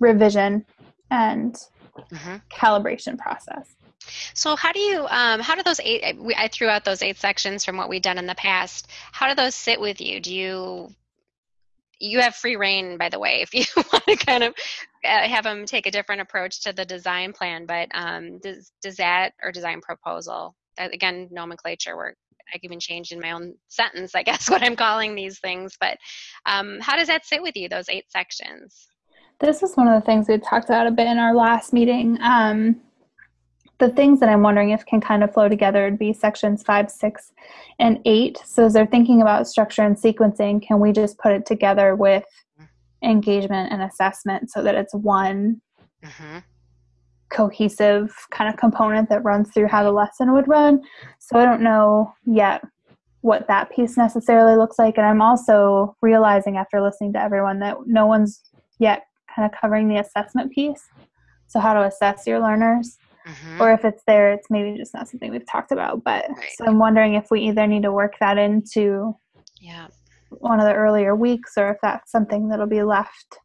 revision and hmm calibration process. So how do you um, how do those eight I threw out those eight sections from what we've done in the past. How do those sit with you? Do you you have free reign, by the way, if you want to kind of uh, have them take a different approach to the design plan. But um, does does that or design proposal that, again nomenclature work? I can even changed in my own sentence, I guess, what I'm calling these things. But um, how does that sit with you? Those eight sections. This is one of the things we talked about a bit in our last meeting. Um, the things that I'm wondering if can kind of flow together would be sections five, six, and eight. So as they're thinking about structure and sequencing, can we just put it together with engagement and assessment so that it's one hmm cohesive kind of component that runs through how the lesson would run. So I don't know yet what that piece necessarily looks like. And I'm also realizing after listening to everyone that no one's yet kind of covering the assessment piece. So how to assess your learners. Hmm Or if it's there, it's maybe just not something we've talked about. But Right. so I'm wondering if we either need to work that into Yeah. one of the earlier weeks or if that's something that'll be left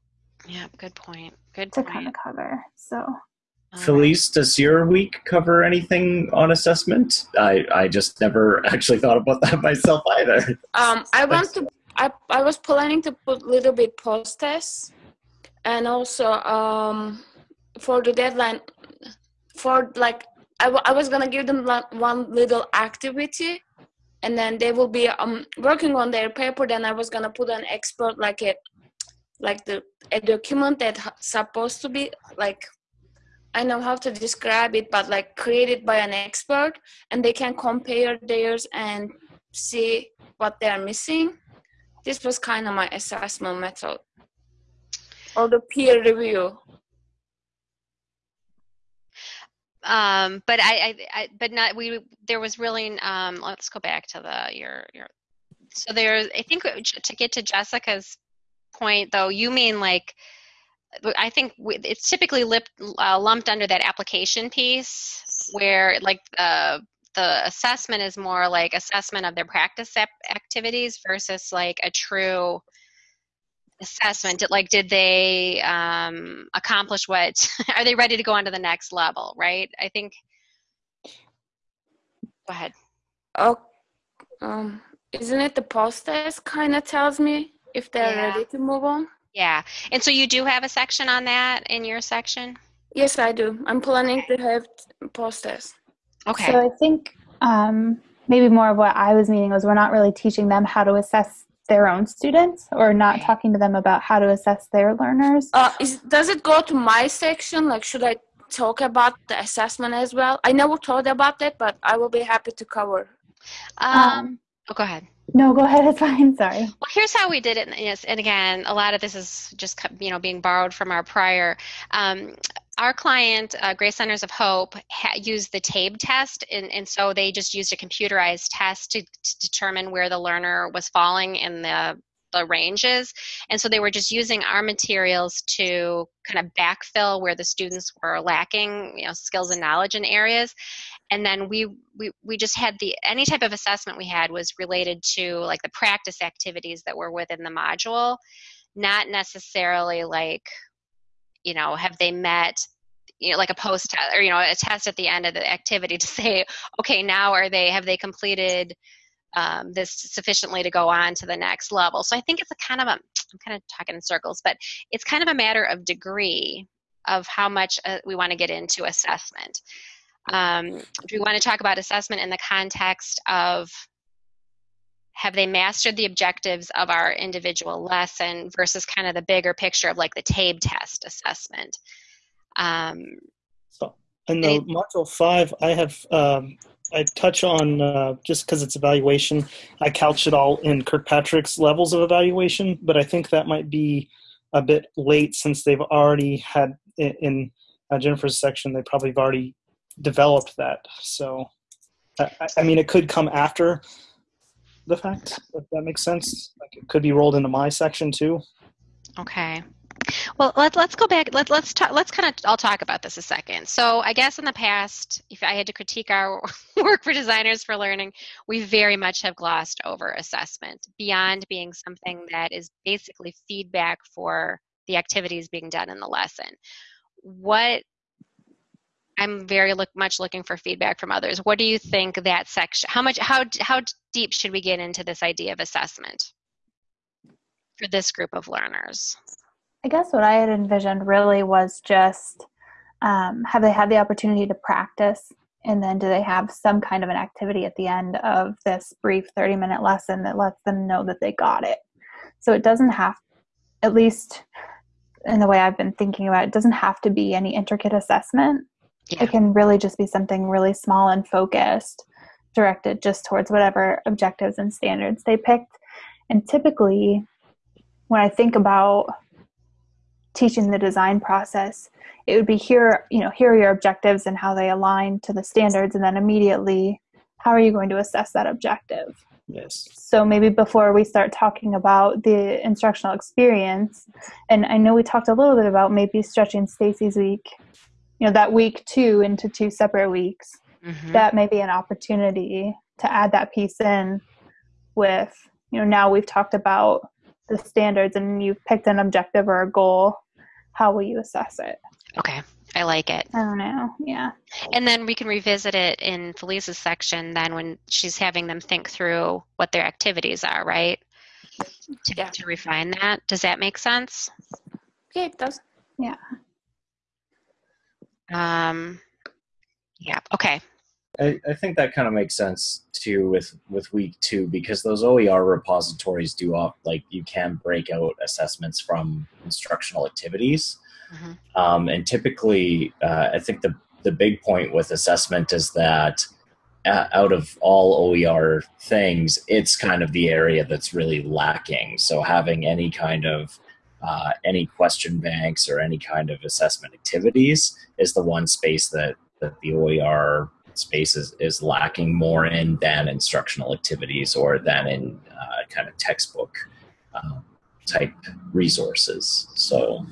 Yeah. Good point. Good to point. kind of cover. So Felice, does your week cover anything on assessment? I, I just never actually thought about that myself either. Um, I want to. I I was planning to put a little bit post tests, and also um, for the deadline, for like I, I was gonna give them one little activity, and then they will be um working on their paper. Then I was gonna put an expert like a like the a document that supposed to be like I know how to describe it, but like created by an expert, and they can compare theirs and see what they are missing. This was kind of my assessment method, or the peer review. Um but I, I i but not we there was really um let's go back to the your your so there's i think to get to jessica's point though you mean like i think we- it's typically lip, uh, lumped under that application piece where like uh, the assessment is more like assessment of their practice ap- activities versus like a true assessment Did- like did they um, accomplish what are they ready to go on to the next level right i think go ahead Oh, um, isn't it the post test kind of tells me if they're Yeah. ready to move on? yeah and so you do have a section on that in your section Yes, I do. I'm planning to have post test. okay So I think um, maybe more of what I was meaning was we're not really teaching them how to assess their own students or not talking to them about how to assess their learners. Uh, is, does it go to my section? Like, should I talk about the assessment as well? I never thought about that, but I will be happy to cover. um, Um, oh go ahead no, go ahead. It's fine. Sorry. Well, here's how we did it. and Yes, and again, a lot of this is just you know being borrowed from our prior. Um, our client, uh, Grace Centers of Hope, ha- used the TABE test, and, and so they just used a computerized test to, to determine where the learner was falling in the the ranges. And so they were just using our materials to kind of backfill where the students were lacking, you know, skills and knowledge in areas and then we, we we just had the any type of assessment we had was related to like the practice activities that were within the module not necessarily like you know have they met you know like a post test or you know a test at the end of the activity to say okay now are they have they completed um, this sufficiently to go on to the next level? So i think it's a kind of a i'm kind of talking in circles but it's kind of a matter of degree of how much uh, we want to get into assessment. Um, do we want to talk about assessment in the context of have they mastered the objectives of our individual lesson versus kind of the bigger picture of like the TABE test assessment? Um, So, in the module five, I have um, I touch on uh, just because it's evaluation. I couch it all in Kirkpatrick's levels of evaluation, but I think that might be a bit late since they've already had in, in uh, Jennifer's section. They probably have already developed that. So, I, I- I mean, it could come after the fact. If that makes sense, like it could be rolled into my section too. Okay. Well, let, let's go back. Let, let's talk, let's kind of I'll talk about this a second. So I guess in the past, if I had to critique our work for designers for learning, we very much have glossed over assessment beyond being something that is basically feedback for the activities being done in the lesson. What I'm very look, much looking for feedback from others. What do you think that section? How much? How how deep should we get into this idea of assessment for this group of learners? I guess what I had envisioned really was just um, have they had the opportunity to practice? And then do they have some kind of an activity at the end of this brief 30 minute lesson that lets them know that they got it? So it doesn't have, at least in the way I've been thinking about it, it doesn't have to be any intricate assessment. Yeah. It can really just be something really small and focused, directed just towards whatever objectives and standards they picked. And typically, when I think about teaching the design process it would be here you know here are your objectives and how they align to the standards and then immediately how are you going to assess that objective Yes. so maybe before we start talking about the instructional experience and i know we talked a little bit about maybe stretching stacy's week you know that week two into two separate weeks Mhm. that may be an opportunity to add that piece in with you know now we've talked about the standards and you've picked an objective or a goal how will you assess it Okay, I like it. i don't know yeah And then we can revisit it in Felice's section then when she's having them think through what their activities are, right? To, Yeah. to refine that. Does that make sense? Okay, it does. Um, yeah, okay. I, I think that kind of makes sense too with with week two because those OER repositories do off like you can break out assessments from instructional activities, Mhm. um, and typically uh, I think the the big point with assessment is that uh, out of all OER things, it's kind of the area that's really lacking. So having any kind of uh, any question banks or any kind of assessment activities is the one space that that the OER space is, is lacking more in than instructional activities or than in uh, kind of textbook um, type resources. So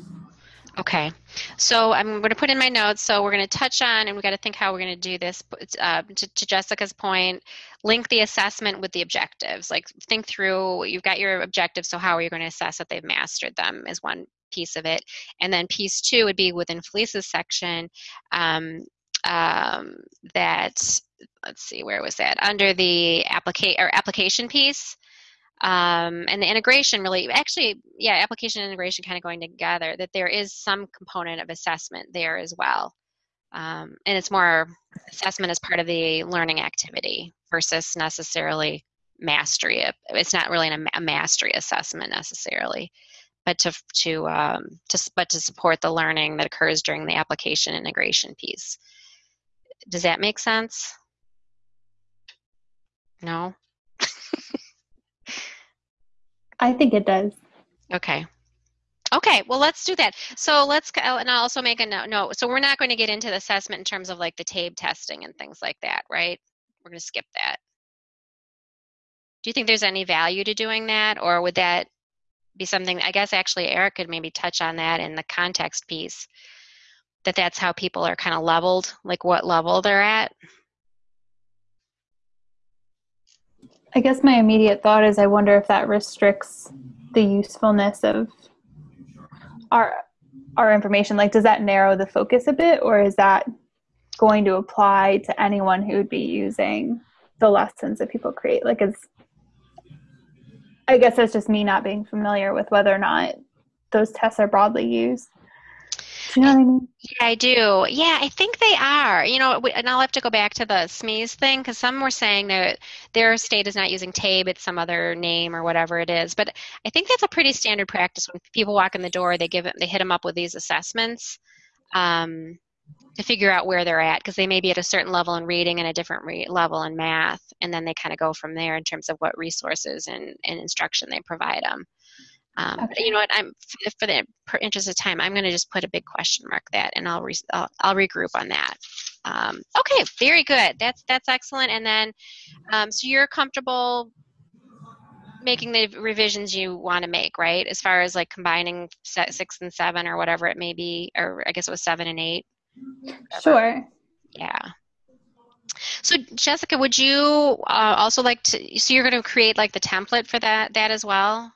Okay. So I'm going to put in my notes. So we're going to touch on, and we got to think how we're going to do this. Uh, to, to, Jessica's point, link the assessment with the objectives. Like think through. You've got your objectives. So how are you going to assess that they've mastered them? Is one piece of it, and then piece two would be within Felice's section. Um, um, that let's see, where was that? Under the applica- or application piece um, and the integration really actually yeah application integration kind of going together that there is some component of assessment there as well. Um, and it's more assessment as part of the learning activity versus necessarily mastery it's not really a mastery assessment necessarily but to to um, to but to support the learning that occurs during the application integration piece. Does that make sense? No I think it does. Okay. Okay, well, let's do that. So let's, oh, and I'll also make a note. No, so we're not going to get into the assessment in terms of like the TABE testing and things like that, right? We're going to skip that. Do you think there's any value to doing that, or would that be something? I guess actually Eric could maybe touch on that in the context piece. That that's how people are kind of leveled, like what level they're at. I guess my immediate thought is I wonder if that restricts the usefulness of our our information. Like, does that narrow the focus a bit, or is that going to apply to anyone who would be using the lessons that people create? Like, is I guess that's just me not being familiar with whether or not those tests are broadly used. You know what I mean? Yeah, I do. Yeah, I think they are. You know, and I'll have to go back to the SMEs thing because some were saying that their state is not using TABE, it's some other name or whatever it is. But I think that's a pretty standard practice. When people walk in the door, they give it, they hit them up with these assessments um, to figure out where they're at because they may be at a certain level in reading and a different re- level in math, and then they kind of go from there in terms of what resources and, and instruction they provide them. Um, okay. You know what? I'm for the interest of time, I'm going to just put a big question mark that, and I'll re, I'll, I'll regroup on that. Um, okay, very good. That's that's excellent. And then, um, so you're comfortable making the revisions you want to make, right? As far as like combining six and seven or whatever it may be, or I guess it was seven and eight. Sure. Yeah. So Jessica, would you uh, also like to? So you're going to create like the template for that that as well?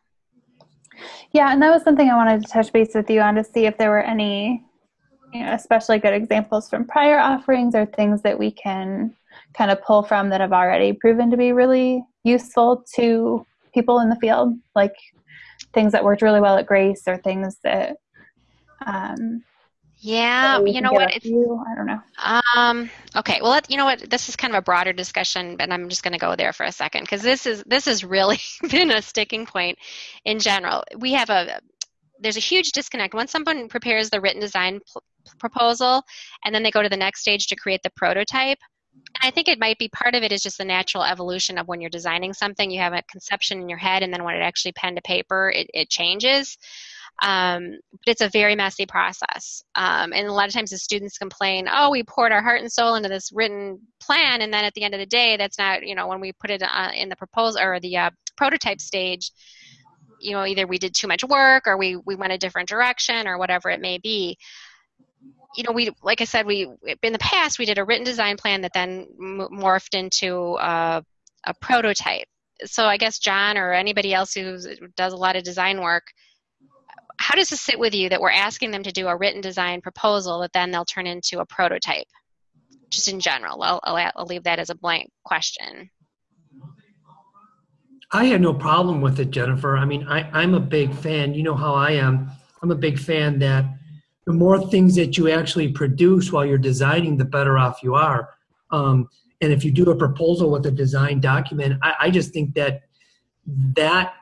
Yeah, and that was something I wanted to touch base with you on to see if there were any, you know, especially good examples from prior offerings or things that we can kind of pull from that have already proven to be really useful to people in the field, like things that worked really well at Grace or things that um, yeah, you know what? You, I don't know. Um, okay, well, you know what? This is kind of a broader discussion, but I'm just going to go there for a second because this is this has really been a sticking point in general. We have a there's a huge disconnect once someone prepares the written design pl- proposal and then they go to the next stage to create the prototype. And I think it might be part of it is just the natural evolution of when you're designing something. You have a conception in your head, and then when it actually pen to paper, it, it changes. Um, but it's a very messy process. Um, and a lot of times the students complain, oh, we poured our heart and soul into this written plan, and then at the end of the day, that's not, you know, when we put it uh, in the proposal or the uh, prototype stage, you know, either we did too much work or we, we went a different direction or whatever it may be. You know, we, like I said, we, in the past, we did a written design plan that then morphed into a, a prototype. So I guess John or anybody else who does a lot of design work, how does this sit with you that we're asking them to do a written design proposal that then they'll turn into a prototype? Just in general, I'll, I'll, I'll leave that as a blank question. I had no problem with it, Jennifer. I mean, I, I'm a big fan. You know how I am. I'm a big fan that the more things that you actually produce while you're designing, the better off you are. Um, and if you do a proposal with a design document, I, I just think that that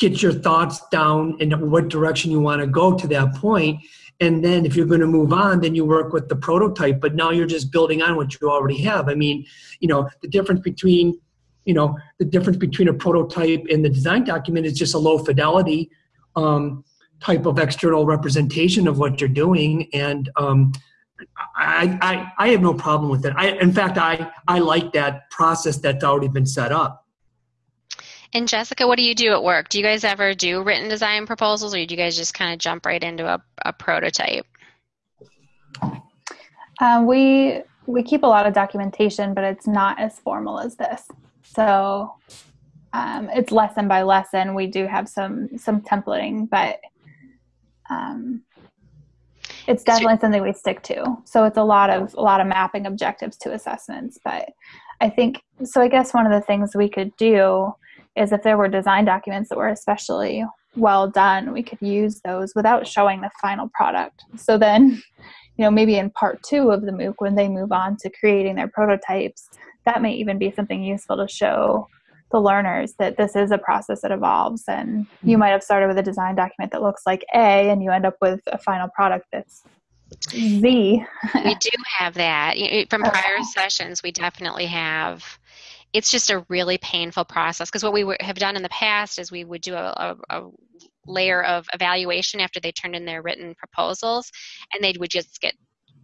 get your thoughts down and what direction you want to go to that point and then if you're going to move on then you work with the prototype but now you're just building on what you already have i mean you know the difference between you know the difference between a prototype and the design document is just a low fidelity um, type of external representation of what you're doing and um, I, I, I have no problem with it. I, in fact, I, I like that process that's already been set up. And Jessica, what do you do at work? Do you guys ever do written design proposals or do you guys just kind of jump right into a, a prototype? Uh, we we keep a lot of documentation, but it's not as formal as this. So um, it's lesson by lesson. We do have some some templating, but um, it's definitely something we stick to. So it's a lot of a lot of mapping objectives to assessments. But I think so. I guess one of the things we could do is if there were design documents that were especially well done, we could use those without showing the final product. So then, you know, maybe in part two of the MOOC, when they move on to creating their prototypes, that may even be something useful to show the learners that this is a process that evolves and you mm-hmm. might have started with a design document that looks like A and you end up with a final product that's Z. we do have that. From prior sessions, we definitely have it's just a really painful process because what we have done in the past is we would do a, a, a, layer of evaluation after they turned in their written proposals and they would just get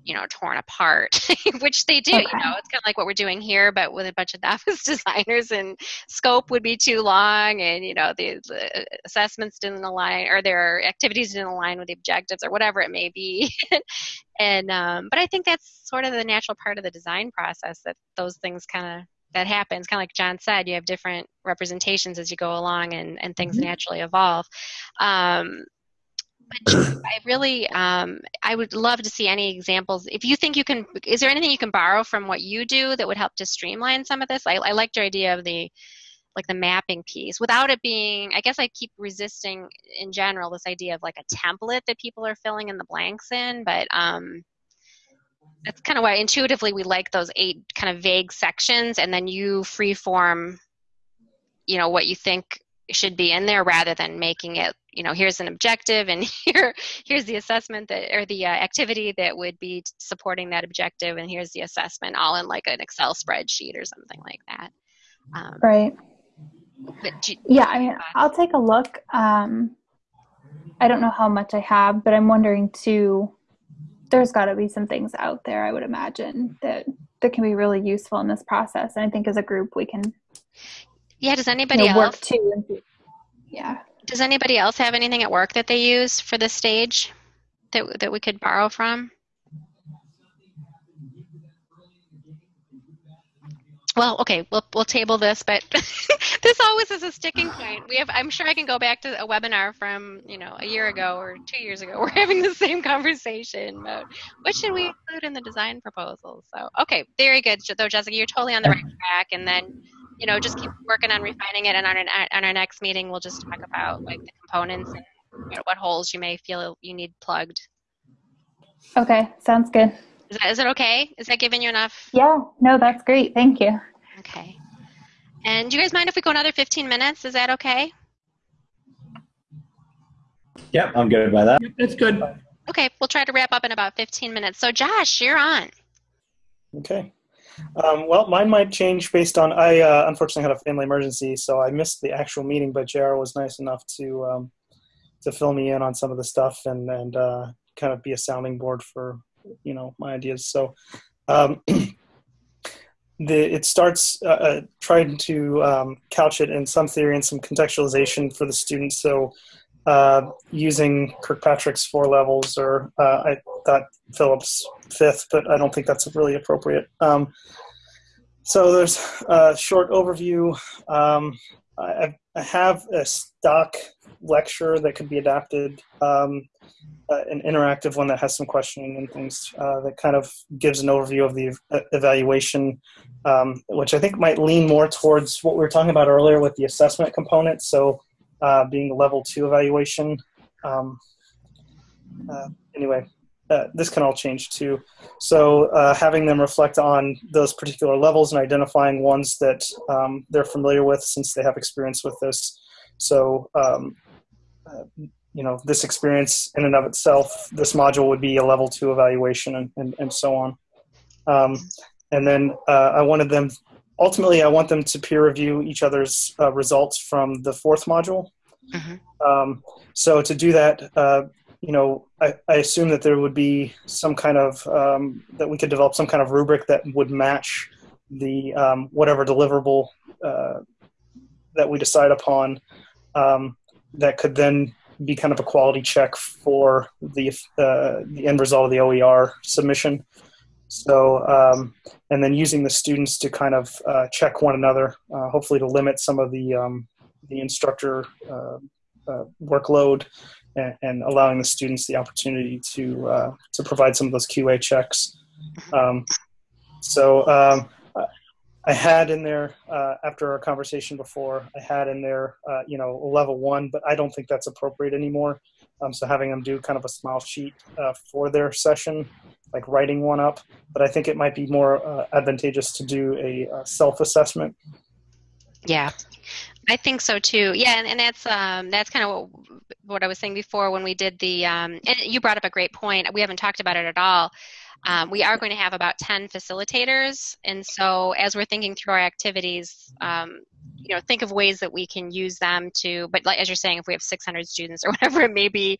you know torn apart which they do okay. you know it's kind of like what we're doing here but with a bunch of office designers and scope would be too long and you know the, the assessments didn't align or their activities didn't align with the objectives or whatever it may be and um, but i think that's sort of the natural part of the design process that those things kind of that happens kind of like john said you have different representations as you go along and, and things mm-hmm. naturally evolve. Um, but i really um, i would love to see any examples. If you think you can is there anything you can borrow from what you do that would help to streamline some of this? I, I liked your idea of the like the mapping piece. Without it being i guess i keep resisting in general this idea of like a template that people are filling in the blanks in but um that's kind of why intuitively we like those eight kind of vague sections and then you free form you know what you think should be in there rather than making it you know here's an objective and here here's the assessment that or the uh, activity that would be supporting that objective and here's the assessment all in like an excel spreadsheet or something like that. Um, right. you, yeah i mean i'll take a look. Um, i don't know how much i have but i'm wondering too there's got to be some things out there i would imagine that that can be really useful in this process and i think as a group we can yeah does anybody you know, else work too yeah. Does anybody else have anything at work that they use for this stage that that we could borrow from well, okay, we'll we'll table this, but this always is a sticking point. We have I'm sure I can go back to a webinar from, you know, a year ago or 2 years ago. We're having the same conversation about what should we include in the design proposal. So, okay, very good. Though Jessica, you're totally on the right track and then you know, just keep working on refining it and on our, on our next meeting we'll just talk about like the components and what holes you may feel you need plugged. Okay, sounds good. Is that, is it okay? Is that giving you enough? Yeah, no, that's great. Thank you. Okay. And do you guys mind if we go another 15 minutes? Is that okay? Yep, I'm good by that. That's good. Okay, we'll try to wrap up in about 15 minutes. So, Josh, you're on. Okay. Um, well, mine might change based on I uh, unfortunately had a family emergency, so I missed the actual meeting. But JR was nice enough to um, to fill me in on some of the stuff and and uh, kind of be a sounding board for you know my ideas. So um, the it starts uh, uh, trying to um, couch it in some theory and some contextualization for the students. So uh, using Kirkpatrick's four levels, or uh, I thought Phillips fifth, but I don't think that's really appropriate. Um, so there's a short overview. Um, I, I, have a stock lecture that could be adapted um, uh, an interactive one that has some questioning and things uh, that kind of gives an overview of the evaluation, um, which I think might lean more towards what we were talking about earlier with the assessment component. So, uh, being a level two evaluation. Um, uh, anyway, uh, this can all change too. So, uh, having them reflect on those particular levels and identifying ones that um, they're familiar with since they have experience with this. So, um, you know this experience in and of itself this module would be a level two evaluation and, and, and so on um, and then uh, i wanted them ultimately i want them to peer review each other's uh, results from the fourth module mm-hmm. um, so to do that uh, you know I, I, assume that there would be some kind of um, that we could develop some kind of rubric that would match the um, whatever deliverable uh, that we decide upon um, that could then be kind of a quality check for the uh, the end result of the OER submission. So, um, and then using the students to kind of uh, check one another, uh, hopefully to limit some of the um, the instructor uh, uh, workload, and, allowing the students the opportunity to uh, to provide some of those QA checks. Um, so, um, I had in there uh, after our conversation before. I had in there, uh, you know, level one, but I don't think that's appropriate anymore. Um, so having them do kind of a small sheet uh, for their session, like writing one up. But I think it might be more uh, advantageous to do a, a self-assessment. Yeah, I think so too. Yeah, and, and that's um, that's kind of what, what, I was saying before when we did the. Um, and you brought up a great point. We haven't talked about it at all. Um, we are going to have about 10 facilitators, and so as we're thinking through our activities, um, you know, think of ways that we can use them to. But like as you're saying, if we have 600 students or whatever it may be,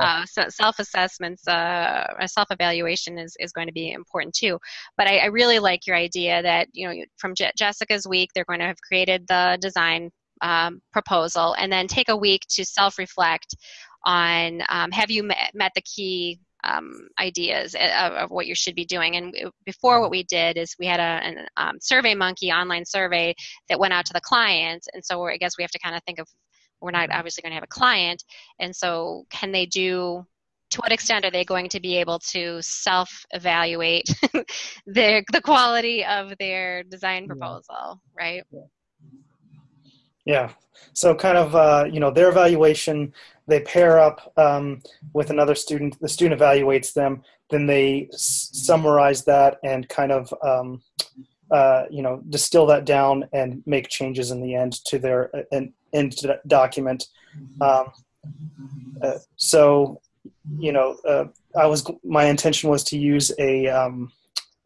uh, so self-assessments, uh, self-evaluation is is going to be important too. But I, I really like your idea that you know, from Je- Jessica's week, they're going to have created the design um, proposal and then take a week to self-reflect on um, have you met, met the key um, ideas of, of, what you should be doing. And before, what we did is we had a an, um, Survey Monkey online survey that went out to the client, and so I guess we have to kind of think of we're not obviously going to have a client, and so can they do? To what extent are they going to be able to self-evaluate the the quality of their design proposal, right? Yeah. So kind of uh, you know their evaluation they pair up um, with another student the student evaluates them then they summarize that and kind of um, uh, you know distill that down and make changes in the end to their uh, end document. Um, uh, so you know uh, i was my intention was to use a um,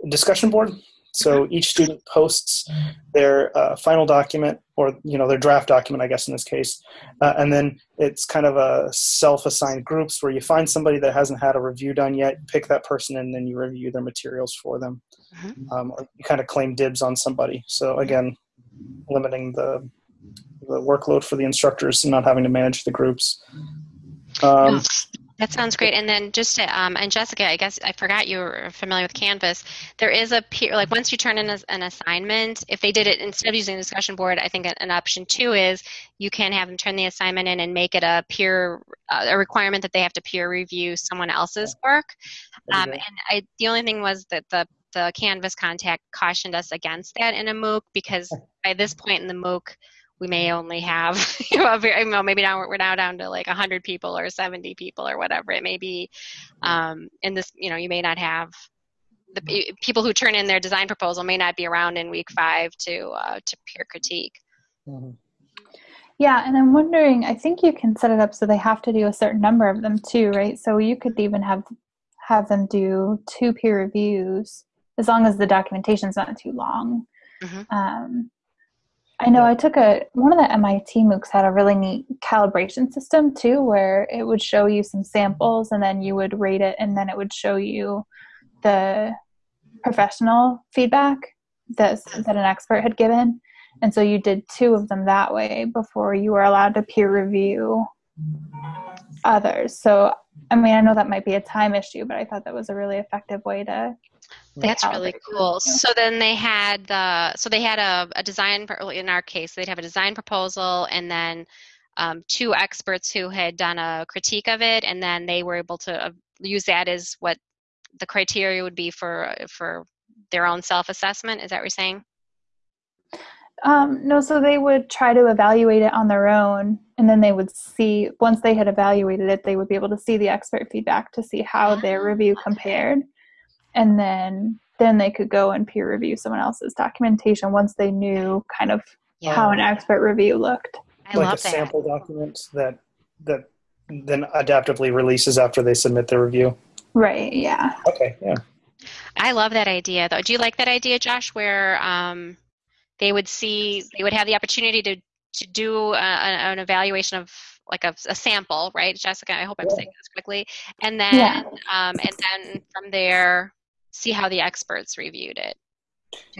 discussion board so each student posts their uh, final document, or you know their draft document, I guess in this case, uh, and then it's kind of a self-assigned groups where you find somebody that hasn't had a review done yet, pick that person, and then you review their materials for them. Mm-hmm. Um, or you kind of claim dibs on somebody. So again, limiting the the workload for the instructors and not having to manage the groups. Um, that sounds great. And then just to, um, and Jessica, I guess I forgot you were familiar with Canvas. There is a peer, like once you turn in a, an assignment, if they did it instead of using a discussion board, I think an option two is you can have them turn the assignment in and make it a peer, uh, a requirement that they have to peer review someone else's work. Um, and I, the only thing was that the the Canvas contact cautioned us against that in a MOOC because by this point in the MOOC, we may only have you know, very, you know maybe now we're, now down to like 100 people or 70 people or whatever it may be um, in this you know you may not have the people who turn in their design proposal may not be around in week five to uh, to peer critique mm-hmm. yeah and i'm wondering i think you can set it up so they have to do a certain number of them too right so you could even have have them do two peer reviews as long as the documentation is not too long mm-hmm. um, I know I took a one of the MIT MOOCs had a really neat calibration system too, where it would show you some samples and then you would rate it, and then it would show you the professional feedback that that an expert had given, and so you did two of them that way before you were allowed to peer review others. So I mean, I know that might be a time issue, but I thought that was a really effective way to that's really cool. So then they had the so they had a, a design in our case they'd have a design proposal and then um, two experts who had done a critique of it and then they were able to uh, use that as what the criteria would be for for their own self assessment. Is that what you're saying? Um, no, so they would try to evaluate it on their own, and then they would see once they had evaluated it, they would be able to see the expert feedback to see how their review compared and then then they could go and peer review someone else's documentation once they knew kind of yeah. how an expert review looked. I like love a that. sample document that that then adaptively releases after they submit their review. Right. Yeah. Okay. Yeah. I love that idea, though. Do you like that idea, Josh? Where um, they would see, they would have the opportunity to to do a, an evaluation of like a, a, sample, right, Jessica? I hope I'm yeah. saying this quickly, and then yeah. um, and then from there see how the experts reviewed it.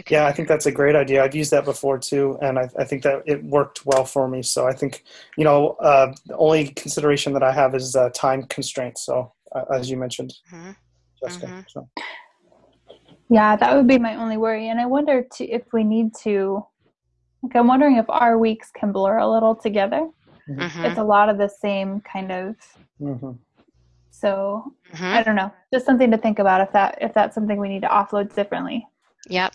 Yeah, I think that's a great idea. I've used that before too, and I, I think that it worked well for me. So I think, you know, uh, the only consideration that I have is uh, time constraints. So uh, as you mentioned, Mhm. Jessica. Mhm. So. Yeah, that would be my only worry. And I wonder to, if we need to, like, I'm wondering if our weeks can blur a little together. Mhm. It's a lot of the same kind of, Mhm. So Mhm. I don't know. Just something to think about if that if that's something we need to offload differently. Yep.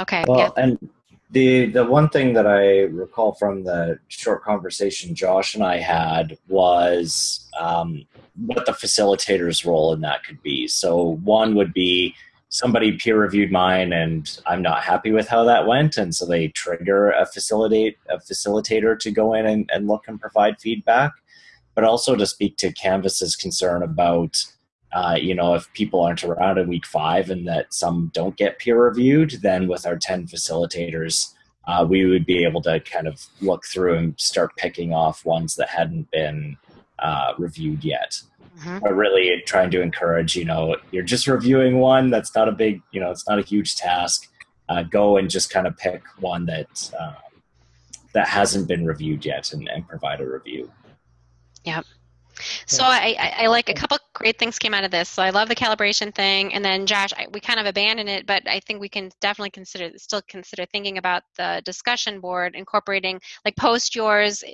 Okay. Well, yeah. and the the one thing that I recall from the short conversation Josh and I had was um, what the facilitator's role in that could be. So one would be somebody peer reviewed mine, and I'm not happy with how that went, and so they trigger a facilitate a facilitator to go in and, and look and provide feedback, but also to speak to Canvas's concern about uh, you know, if people aren't around in week five and that some don't get peer reviewed, then with our 10 facilitators, uh, we would be able to kind of look through and start picking off ones that hadn't been uh, reviewed yet. Mhm. But really trying to encourage, you know, you're just reviewing one, that's not a big, you know, it's not a huge task. Uh, go and just kind of pick one that uh, that hasn't been reviewed yet and, and provide a review. So I, I, I like a couple great things came out of this. So I love the calibration thing, and then Josh, I, we kind of abandoned it, but I think we can definitely consider still consider thinking about the discussion board, incorporating like post yours.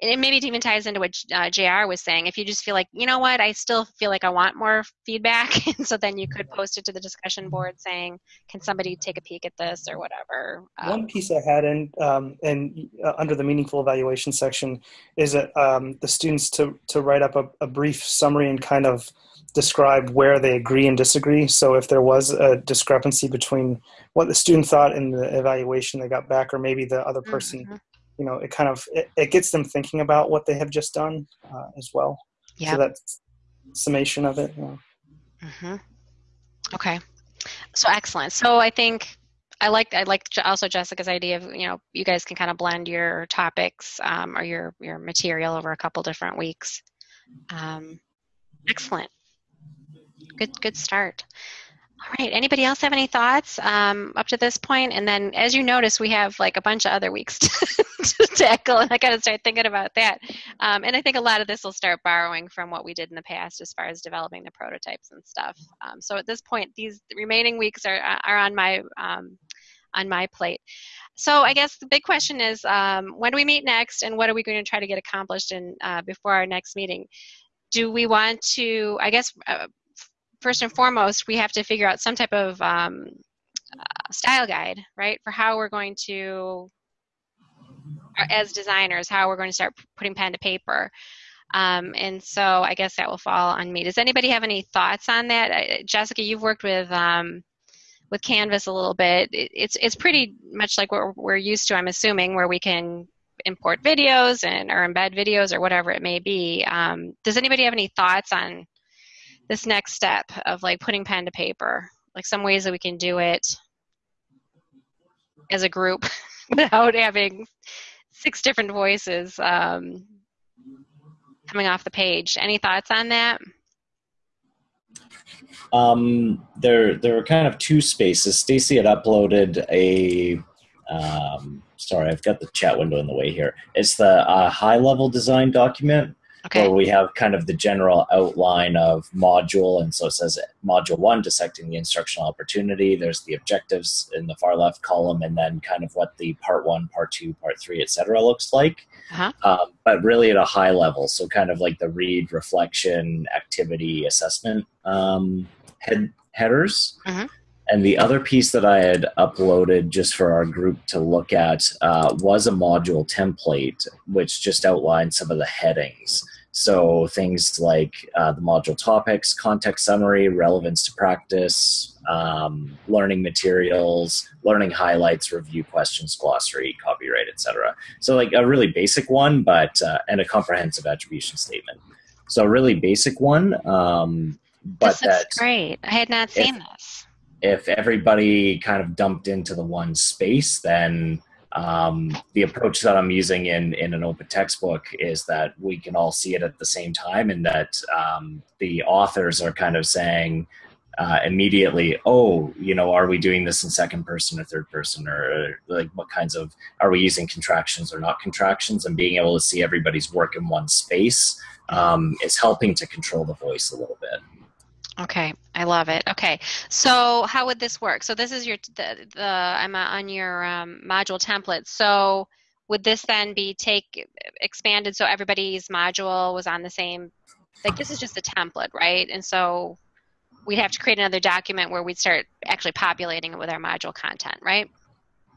And it maybe it even ties into what uh, Jr. was saying. If you just feel like, you know what, I still feel like I want more feedback, and so then you could post it to the discussion board saying, "Can somebody take a peek at this or whatever?" Um, One piece I had in um, in uh, under the meaningful evaluation section is that um, the students to to write up a, a brief summary and kind of describe where they agree and disagree. So if there was a discrepancy between what the student thought in the evaluation they got back, or maybe the other person, mhm. You know, it kind of it, it gets them thinking about what they have just done uh, as well. Yeah. So that's summation of it. you know. hmm Okay, so excellent. So I think I like I like also Jessica's idea of you know you guys can kind of blend your topics um, or your your material over a couple different weeks. Um, excellent. Good good start. All right. Anybody else have any thoughts um, up to this point? And then, as you notice, we have like a bunch of other weeks to, to tackle, and I got to start thinking about that. Um, and I think a lot of this will start borrowing from what we did in the past as far as developing the prototypes and stuff. Um, so at this point, these remaining weeks are are on my um, on my plate. So I guess the big question is, um, when do we meet next, and what are we going to try to get accomplished in uh, before our next meeting? Do we want to? I guess. Uh, First and foremost, we have to figure out some type of um, uh, style guide, right, for how we're going to, uh, as designers, how we're going to start putting pen to paper. Um, and so I guess that will fall on me. Does anybody have any thoughts on that? Jessica, you've worked with um, with Canvas a little bit. It, it's it's pretty much like what we're, we're used to, I'm assuming, where we can import videos and or embed videos or whatever it may be. Um, does anybody have any thoughts on this next step of like putting pen to paper? Like some ways that we can do it as a group without having six different voices um, coming off the page. Any thoughts on that? Um, there, there were kind of two spaces. Stacy had uploaded a. Um, sorry, I've got the chat window in the way here. It's the uh, high-level design document Okay. where we have kind of the general outline of module, and so it says module one, dissecting the instructional opportunity. There's the objectives in the far left column, and then kind of what the part one, part two, part three, etc. looks like. Uh-huh. Um, but really at a high level, so kind of like the read, reflection, activity, assessment um, head headers. Mhm. And the other piece that I had uploaded just for our group to look at uh, was a module template, which just outlined some of the headings. So things like uh, the module topics, context summary, relevance to practice, um, learning materials, learning highlights, review questions, glossary, copyright, etc. So like a really basic one, but uh, and a comprehensive attribution statement. So a really basic one, um, but this looks that great. I had not seen this. if everybody kind of dumped into the one space, then um, the approach that I'm using in, in an open textbook is that we can all see it at the same time, and that um, the authors are kind of saying, uh, immediately, oh, you know, are we doing this in second person or third person, or like what kinds of are we using contractions or not contractions, and being able to see everybody's work in one space um, is helping to control the voice a little bit. Okay, I love it. Okay, so how would this work? So this is your the, the I'm on your um, module template. So would this then be take expanded so everybody's module was on the same? Like this is just a template, right? And so we'd have to create another document where we'd start actually populating it with our module content, right?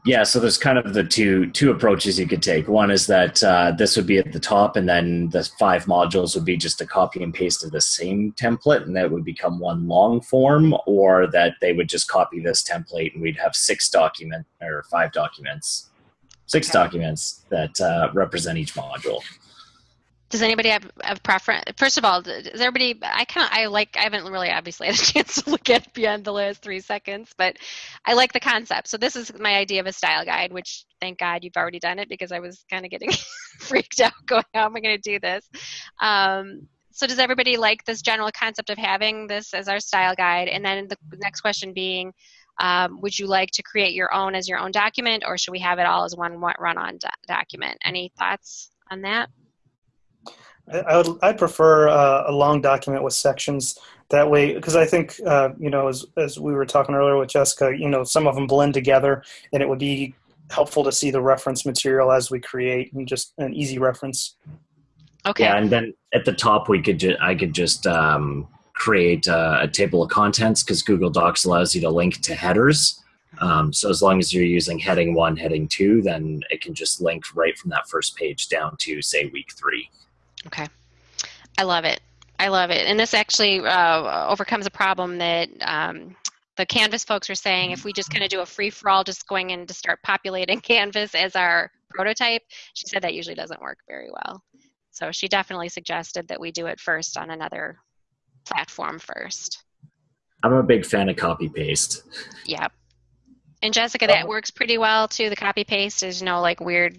Yeah, so there's kind of the two two approaches you could take. One is that uh, this would be at the top, and then the five modules would be just a copy and paste of the same template, and that would become one long form, or that they would just copy this template, and we'd have six document or five documents, six okay. documents that uh, represent each module does anybody have, have preference? First of all, does everybody? I kind of I like. I haven't really obviously had a chance to look at beyond the last three seconds, but I like the concept. So this is my idea of a style guide, which thank God you've already done it because I was kind of getting freaked out, going, "How am I going to do this?" Um, so does everybody like this general concept of having this as our style guide? And then the next question being, um, would you like to create your own as your own document, or should we have it all as one run-on do- document? Any thoughts on that? I would I prefer uh, a long document with sections that way because I think uh, you know as as we were talking earlier with Jessica, you know some of them blend together and it would be helpful to see the reference material as we create and just an easy reference. Okay. Yeah, and then at the top we could ju- I could just um, create a, a, table of contents because Google Docs allows you to link to headers. Um, so as long as you're using heading one, heading two, then it can just link right from that first page down to say week three. Okay. I love it. I love it. And this actually uh, overcomes a problem that um, the Canvas folks are saying if we just kind of do a free for all, just going in to start populating Canvas as our prototype, she said that usually doesn't work very well. So she definitely suggested that we do it first on another platform first. I'm a big fan of copy paste. Yep. And Jessica, that works pretty well too. The copy paste is no like weird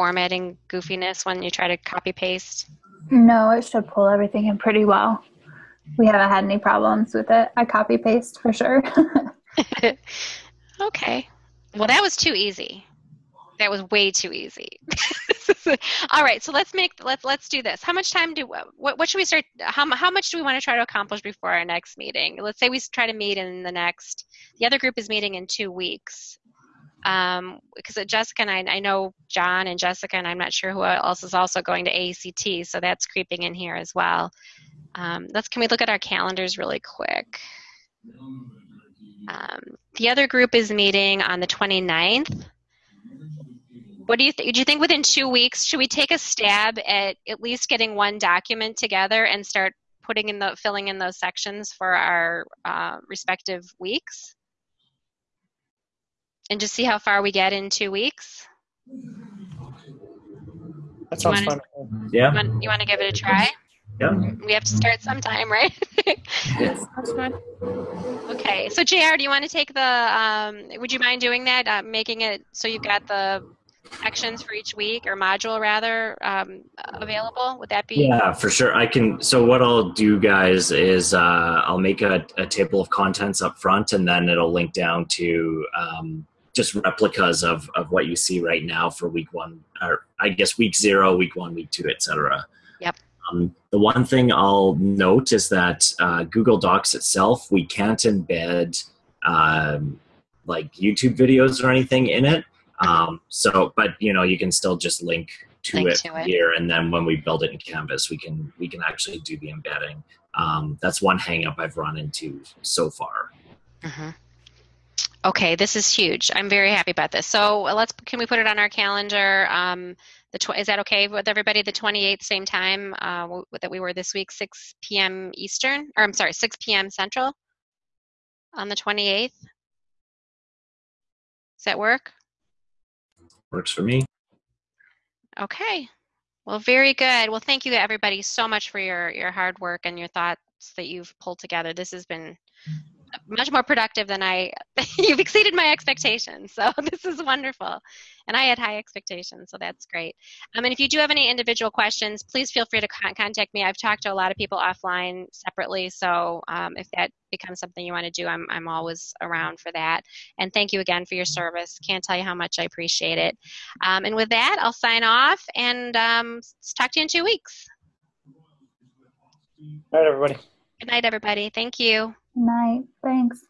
formatting goofiness when you try to copy paste? No, it should pull everything in pretty well. We haven't had any problems with it. I copy paste for sure. okay. Well, that was too easy. That was way too easy. All right, so let's make let's let's do this. How much time do what what should we start? How how much do we want to try to accomplish before our next meeting? Let's say we try to meet in the next. The other group is meeting in two weeks um, because Jessica and I, I know John and Jessica, and I'm not sure who else is also going to ACT, so that's creeping in here as well. Um, let's can we look at our calendars really quick? Um, the other group is meeting on the 29th. What do you think? Do you think within two weeks should we take a stab at at least getting one document together and start putting in the filling in those sections for our uh, respective weeks? And just see how far we get in two weeks? That sounds fun. Yeah. You want, to give it a try? Yeah. We have to start sometime, right? yes. Okay. So, JR, do you want to take the, um, would you mind doing that? Uh, making it so you've got the sections for each week or module rather um, available? Would that be? Yeah, for sure. I can. So what I'll do, guys, is uh, I'll make a, a, table of contents up front, and then it'll link down to um, just replicas of, of what you see right now for week one, or I guess week zero, week one, week two, etc. Yep. Um, the one thing I'll note is that uh, Google Docs itself, we can't embed um, like YouTube videos or anything in it. Um, so, but you know, you can still just link to, link it, to it here, and then when we build it in Canvas, we can we can actually do the embedding. Um, that's one hangup I've run into so far. Mm-hmm. Okay, this is huge. I'm very happy about this. So uh, let's can we put it on our calendar? Um, the tw- is that okay with everybody? The 28th, same time uh, w- that we were this week, 6 p.m. Eastern, or I'm sorry, 6 p.m. Central on the 28th. Does that work? Works for me. Okay. Well, very good. Well, thank you everybody so much for your your hard work and your thoughts that you've pulled together. This has been much more productive than I. you've exceeded my expectations, so this is wonderful. And I had high expectations, so that's great. Um, and if you do have any individual questions, please feel free to con- contact me. I've talked to a lot of people offline separately, so um, if that becomes something you want to do, I'm I'm always around for that. And thank you again for your service. Can't tell you how much I appreciate it. Um, and with that, I'll sign off and um, talk to you in two weeks. All right, everybody. Good night, everybody. Thank you. Night. Thanks.